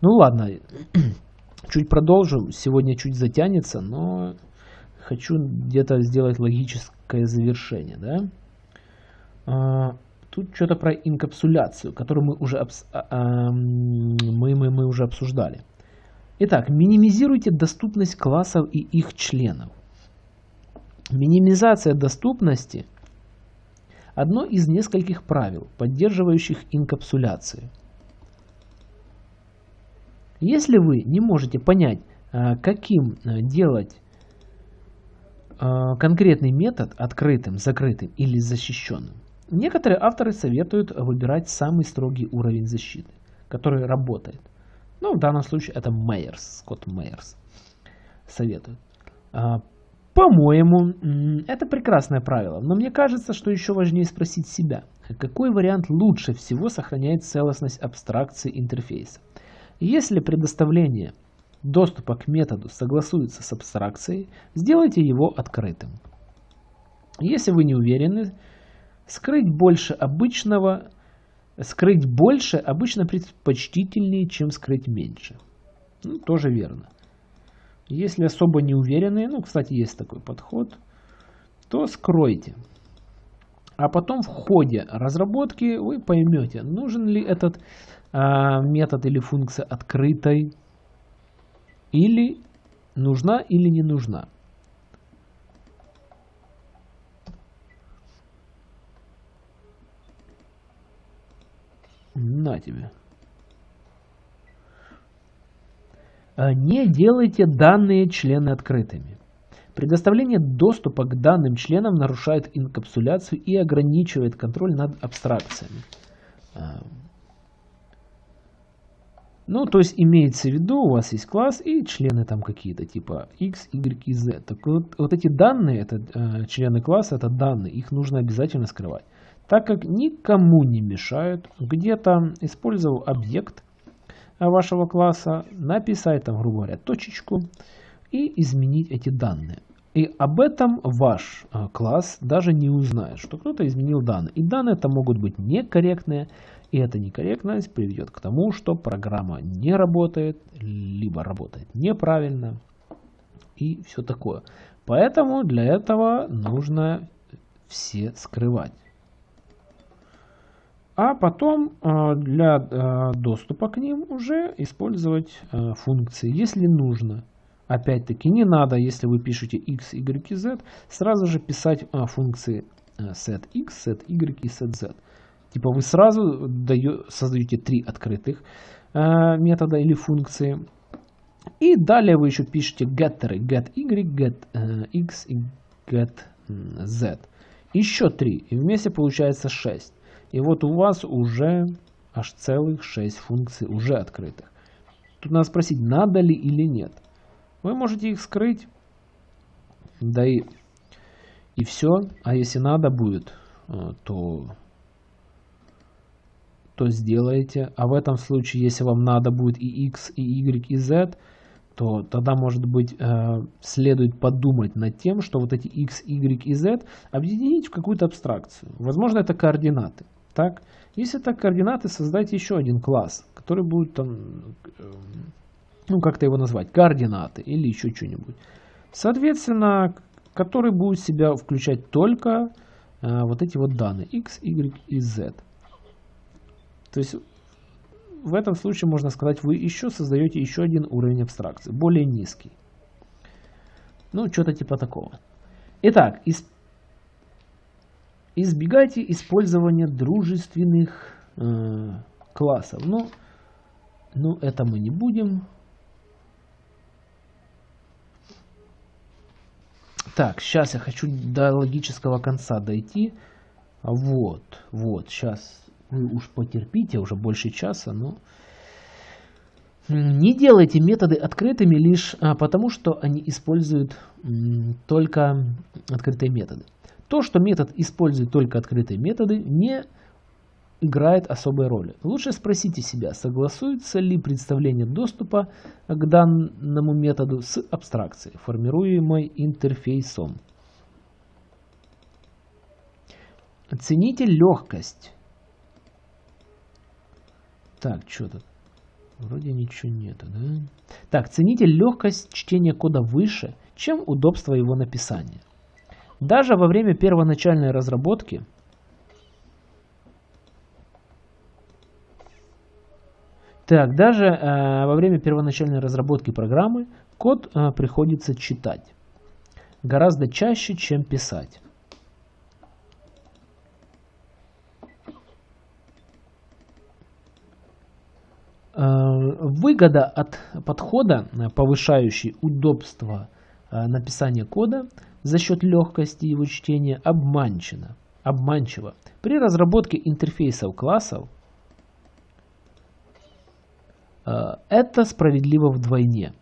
Ну, ладно. [clears throat] чуть продолжу. Сегодня чуть затянется, но хочу где-то сделать логическое завершение, да? А, тут что-то про инкапсуляцию, которую мы уже, обс... а, а, мы, мы, мы уже обсуждали. Итак, минимизируйте доступность классов и их членов. Минимизация доступности – одно из нескольких правил, поддерживающих инкапсуляцию. Если вы не можете понять, а, каким а, делать а, конкретный метод открытым, закрытым или защищенным, некоторые авторы советуют выбирать самый строгий уровень защиты, который работает. Ну, в данном случае это Мейерс, Скотт Мейерс советует. По-моему, это прекрасное правило, но мне кажется, что еще важнее спросить себя, какой вариант лучше всего сохраняет целостность абстракции интерфейса. Если предоставление доступа к методу согласуется с абстракцией, сделайте его открытым. Если вы не уверены, скрыть больше обычного, скрыть больше обычно предпочтительнее, чем скрыть меньше. Ну, тоже верно. Если особо не уверены, ну, кстати, есть такой подход, то скройте. А потом в ходе разработки вы поймете, нужен ли этот метод или функция открытой, или нужна или не нужна. На тебе. А, не делайте данные члены открытыми. Предоставление доступа к данным членам нарушает инкапсуляцию и ограничивает контроль над абстракциями. Ну, то есть имеется в виду, у вас есть класс и члены там какие-то, типа x, y и z. Так вот, вот эти данные, это э, члены класса, это данные, их нужно обязательно скрывать. Так как никому не мешают где-то, использовал объект, вашего класса, написать там, грубо говоря, точечку и изменить эти данные. И об этом ваш а, класс даже не узнает, что кто-то изменил данные. И данные это могут быть некорректные, и эта некорректность приведет к тому, что программа не работает, либо работает неправильно и все такое. Поэтому для этого нужно все скрывать а потом а, для а, доступа к ним уже использовать а, функции, если нужно. Опять-таки не надо, если вы пишете x, y z, сразу же писать функции setX, setY и setZ. Типа вы сразу создаете три открытых метода или функции. И далее вы еще пишете getтеры, get y, get x и get z. Еще 3, и вместе получается 6. И вот у вас уже аж целых 6 функций уже открытых. Тут надо спросить, надо ли или нет. Вы можете их скрыть, да и, и все. А если надо будет, э, то, то сделаете. А в этом случае, если вам надо будет и x, и y, и z, то тогда, может быть, э, следует подумать над тем, что вот эти x, y и z объединить в какую-то абстракцию. Возможно, это координаты. Так? Если это координаты, создайте еще один класс, который будет там, э, ну как-то его назвать, координаты или еще что-нибудь. Соответственно, который будет в себя включать только э, вот эти вот данные x, y и z. То есть в этом случае можно сказать, вы еще создаете еще один уровень абстракции, более низкий. Ну, что-то типа такого. Итак, из... избегайте использования дружественных э, классов. Ну, ну, это мы не будем. Так, сейчас я хочу до логического конца дойти. Вот, вот, сейчас вы уж потерпите, уже больше часа, но... Не делайте методы открытыми лишь а, потому, что они используют только открытые методы. То, что метод использует только открытые методы, не играет особой роли. Лучше спросите себя, согласуется ли представление доступа к данному методу с абстракцией, формируемой интерфейсом. Оцените легкость так, что тут? Вроде ничего нету, да? Так, цените легкость чтения кода выше, чем удобство его написания. Даже во время первоначальной разработки Так, даже э, во время первоначальной разработки программы код э, приходится читать гораздо чаще, чем писать. Выгода от подхода, э, повышающий удобство э, написания кода за счет легкости его чтения, обманчена, обманчива. При разработке интерфейсов классов это справедливо вдвойне.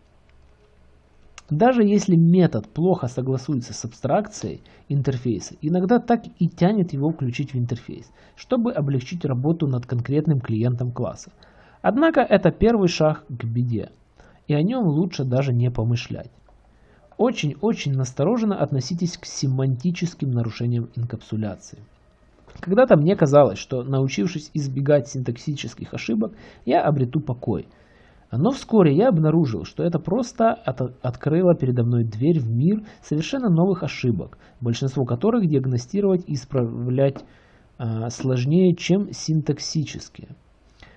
Даже если метод плохо согласуется с абстракцией интерфейса, иногда так и тянет его включить в интерфейс, чтобы облегчить работу над конкретным клиентом класса. Однако это первый шаг к беде, и о нем лучше даже не помышлять. Очень-очень настороженно относитесь к семантическим нарушениям инкапсуляции. Когда-то мне казалось, что научившись избегать синтаксических ошибок, я обрету покой. Но вскоре я обнаружил, что это просто от открыло передо мной дверь в мир совершенно новых ошибок, большинство которых диагностировать и исправлять э, сложнее, чем синтаксические.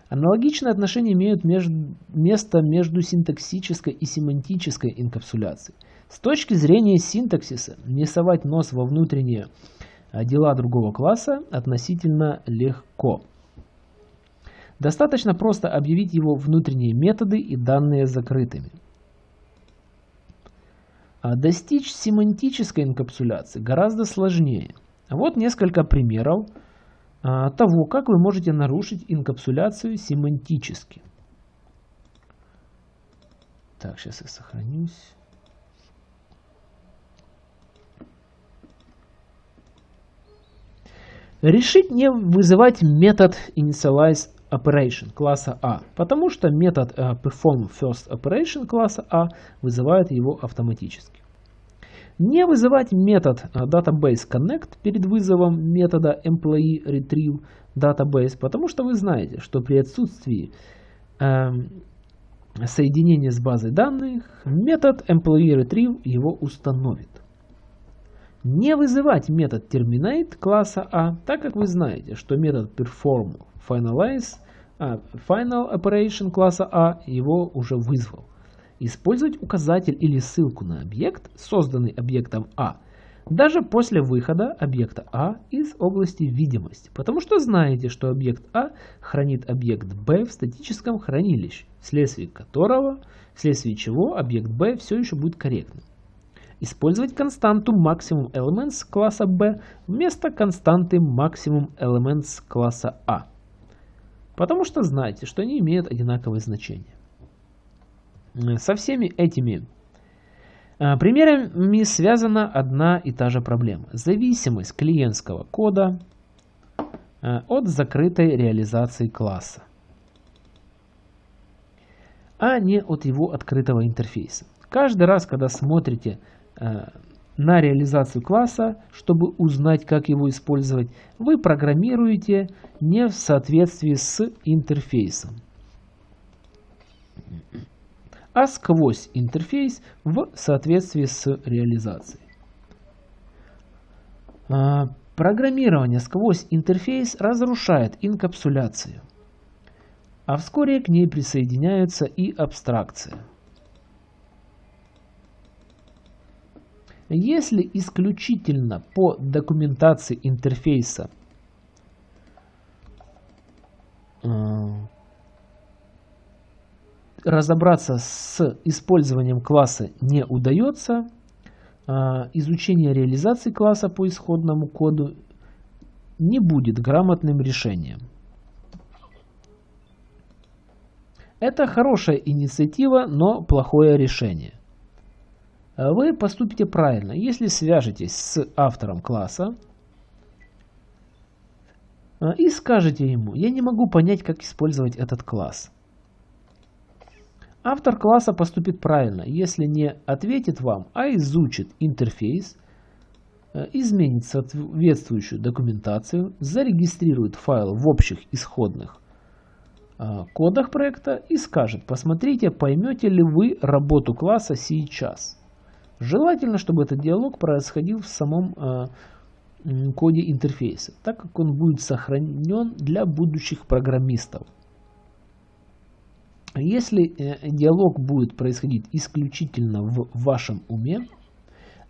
Аналогичные отношения имеют между, место между синтаксической и семантической инкапсуляцией. С точки зрения синтаксиса, не совать нос во внутренние а, дела другого класса относительно легко. Достаточно просто объявить его внутренние методы и данные закрытыми. А достичь семантической инкапсуляции гораздо сложнее. Вот несколько примеров того, как вы можете нарушить инкапсуляцию семантически. Так, сейчас я сохранюсь. Решить не вызывать метод initialize operation класса А, потому что метод uh, perform first operation класса А вызывает его автоматически. Не вызывать метод а, database connect перед вызовом метода employee retrieve database, потому что вы знаете, что при отсутствии э, соединения с базой данных метод employee retrieve его установит. Не вызывать метод terminate класса А, так как вы знаете, что метод perform finalize а, final operation класса А его уже вызвал. Использовать указатель или ссылку на объект, созданный объектом А, даже после выхода объекта А из области видимости, потому что знаете, что объект А хранит объект Б в статическом хранилище, вследствие которого, вследствие чего объект Б все еще будет корректным. использовать константу maximum elements класса B вместо константы maximum elements класса A. Потому что знаете, что они имеют одинаковые значения. Со всеми этими а, примерами связана одна и та же проблема. Зависимость клиентского кода а, от закрытой реализации класса, а не от его открытого интерфейса. Каждый раз, когда смотрите на реализацию класса, чтобы узнать, как его использовать, вы программируете не в соответствии с интерфейсом а сквозь интерфейс в соответствии с реализацией. А, программирование сквозь интерфейс разрушает инкапсуляцию, а вскоре к ней присоединяется и абстракция. Если исключительно по документации интерфейса а, разобраться с использованием класса не удается, а, изучение реализации класса по исходному коду не будет грамотным решением. Это хорошая инициатива, но плохое решение. Вы поступите правильно, если свяжетесь с автором класса а, и скажете ему, я не могу понять, как использовать этот класс. Автор класса поступит правильно, если не ответит вам, а изучит интерфейс, э, изменит соответствующую документацию, зарегистрирует файл в общих исходных э, кодах проекта и скажет, посмотрите, поймете ли вы работу класса сейчас. Желательно, чтобы этот диалог происходил в самом э, коде интерфейса, так как он будет сохранен для будущих программистов. Если э, диалог будет происходить исключительно в вашем уме,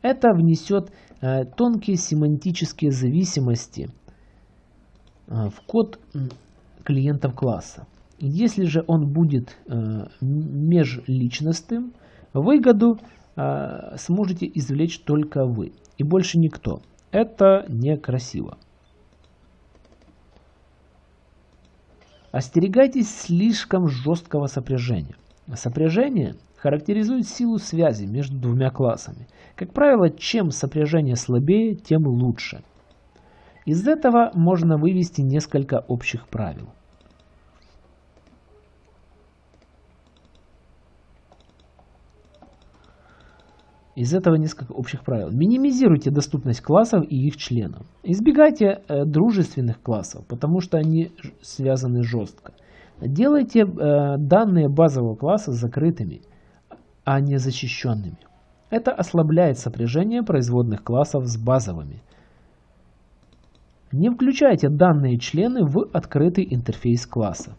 это внесет э, тонкие семантические зависимости э, в код клиентов класса. Если же он будет межличностным, выгоду сможете извлечь только вы и больше никто. Это некрасиво. Остерегайтесь слишком жесткого сопряжения. Сопряжение характеризует силу связи между двумя классами. Как правило, чем сопряжение слабее, тем лучше. Из этого можно вывести несколько общих правил. Из этого несколько общих правил. Минимизируйте доступность классов и их членов. Избегайте э, дружественных классов, потому что они связаны жестко. Делайте э, данные базового класса закрытыми, а не защищенными. Это ослабляет сопряжение производных классов с базовыми. Не включайте данные члены в открытый интерфейс класса.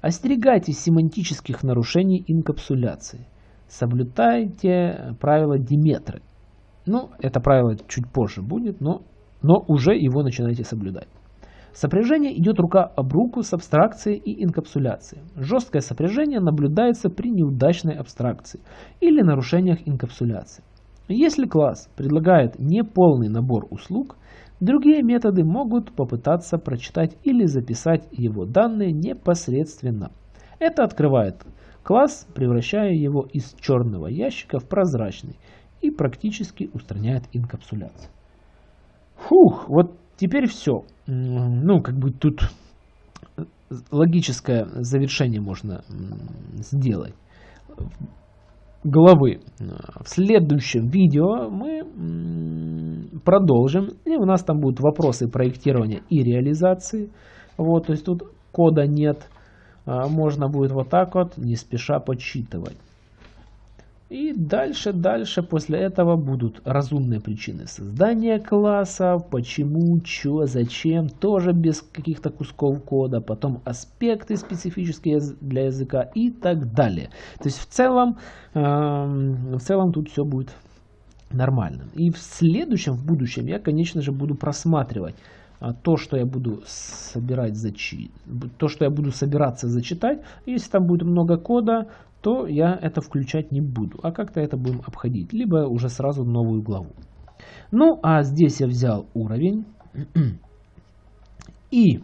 Остерегайтесь семантических нарушений инкапсуляции соблюдайте правило Диметры. Ну, это правило чуть позже будет, но, но уже его начинайте соблюдать. Сопряжение идет рука об руку с абстракцией и инкапсуляцией. Жесткое сопряжение наблюдается при неудачной абстракции или нарушениях инкапсуляции. Если класс предлагает неполный набор услуг, другие методы могут попытаться прочитать или записать его данные непосредственно. Это открывает класс, превращая его из черного ящика в прозрачный и практически устраняет инкапсуляцию. Фух, вот теперь все. Ну, как бы тут логическое завершение можно сделать главы. В следующем видео мы продолжим. И у нас там будут вопросы проектирования и реализации. Вот, то есть тут кода нет. А, можно будет вот так вот, не спеша подсчитывать. И дальше, дальше после этого будут разумные причины создания класса, почему, что, зачем, тоже без каких-то кусков кода, потом аспекты специфические для языка и так далее. То есть в целом, э, в целом тут все будет нормально. И в следующем, в будущем я, конечно же, буду просматривать то, что я буду собирать зачи... то, что я буду собираться зачитать, если там будет много кода, то я это включать не буду, а как-то это будем обходить, либо уже сразу новую главу. Ну, а здесь я взял уровень [clears throat] и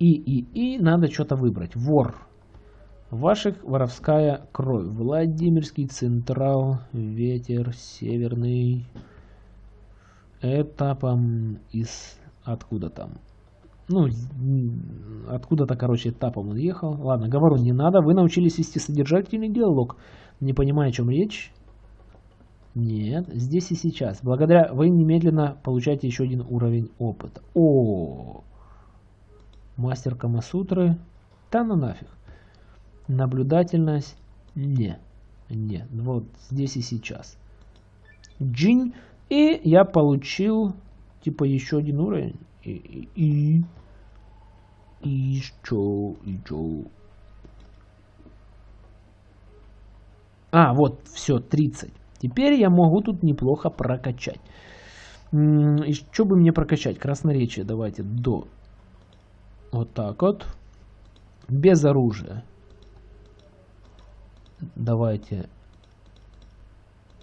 и, и, и надо что-то выбрать. Вор. Ваших воровская кровь. Владимирский Централ. Ветер Северный. Этапом из... Откуда там? Ну, откуда-то, короче, этапом он ехал. Ладно, говорю, не надо. Вы научились вести содержательный диалог. Не понимаю, о чем речь. Нет, здесь и сейчас. Благодаря вы немедленно получаете еще один уровень опыта. О, Мастер Камасутры. Да ну нафиг. Наблюдательность. Не. Не. Вот здесь и сейчас. Джинь. И я получил типа еще один уровень. И, и, и, и что, и что. А, вот, все, 30. Теперь я могу тут неплохо прокачать. И что бы мне прокачать? Красноречие давайте до вот так вот. Без оружия. Давайте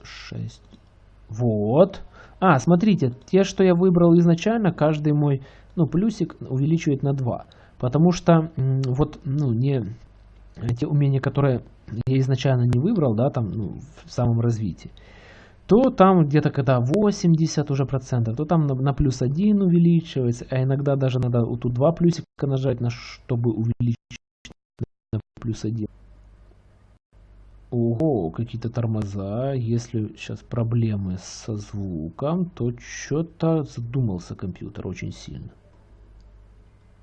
6. Вот. А, смотрите, те, что я выбрал изначально, каждый мой ну, плюсик увеличивает на 2. Потому что вот, ну, не те умения, которые я изначально не выбрал, да, там, ну, в самом развитии, то там где-то когда 80 уже процентов, то там на, на плюс 1 увеличивается, а иногда даже надо вот тут два плюсика нажать, на, чтобы увеличить на плюс 1. Ого, какие-то тормоза. Если сейчас проблемы со звуком, то что-то задумался компьютер очень сильно.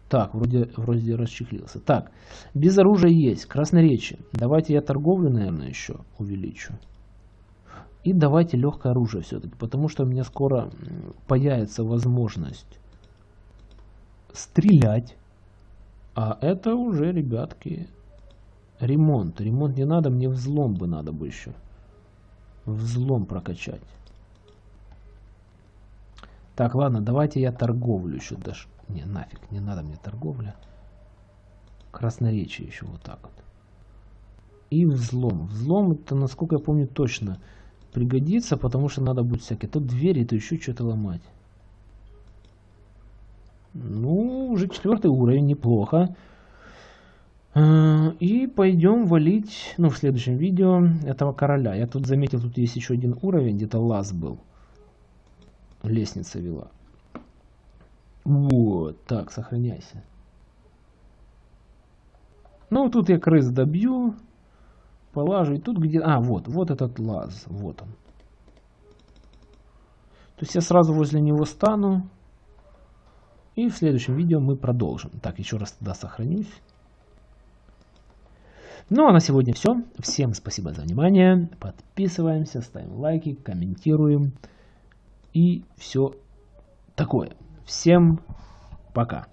Так, вроде, вроде расчехлился. Так, без оружия есть. Красноречие. Давайте я торговлю, наверное, еще увеличу. И давайте легкое оружие все-таки, потому что у меня скоро появится возможность стрелять. А это уже, ребятки, ремонт. Ремонт не надо, мне взлом бы надо бы еще. Взлом прокачать. Так, ладно, давайте я торговлю еще даже. Не, нафиг, не надо мне торговля. Красноречие еще вот так вот. И взлом. Взлом это, насколько я помню, точно пригодится, потому что надо будет всякие. То двери, то еще что-то ломать. Ну, уже четвертый уровень, неплохо. А, и пойдем валить, ну, в следующем видео этого короля. Я тут заметил, тут есть еще один уровень, где-то лаз был. Лестница вела. Вот, так, сохраняйся. Ну, тут я крыс добью полажу. И тут где... А, вот, вот этот лаз. Вот он. То есть я сразу возле него стану. И в следующем видео мы продолжим. Так, еще раз тогда сохранюсь. Ну а на сегодня все. Всем спасибо за внимание. Подписываемся, ставим лайки, комментируем. И все такое. Всем пока.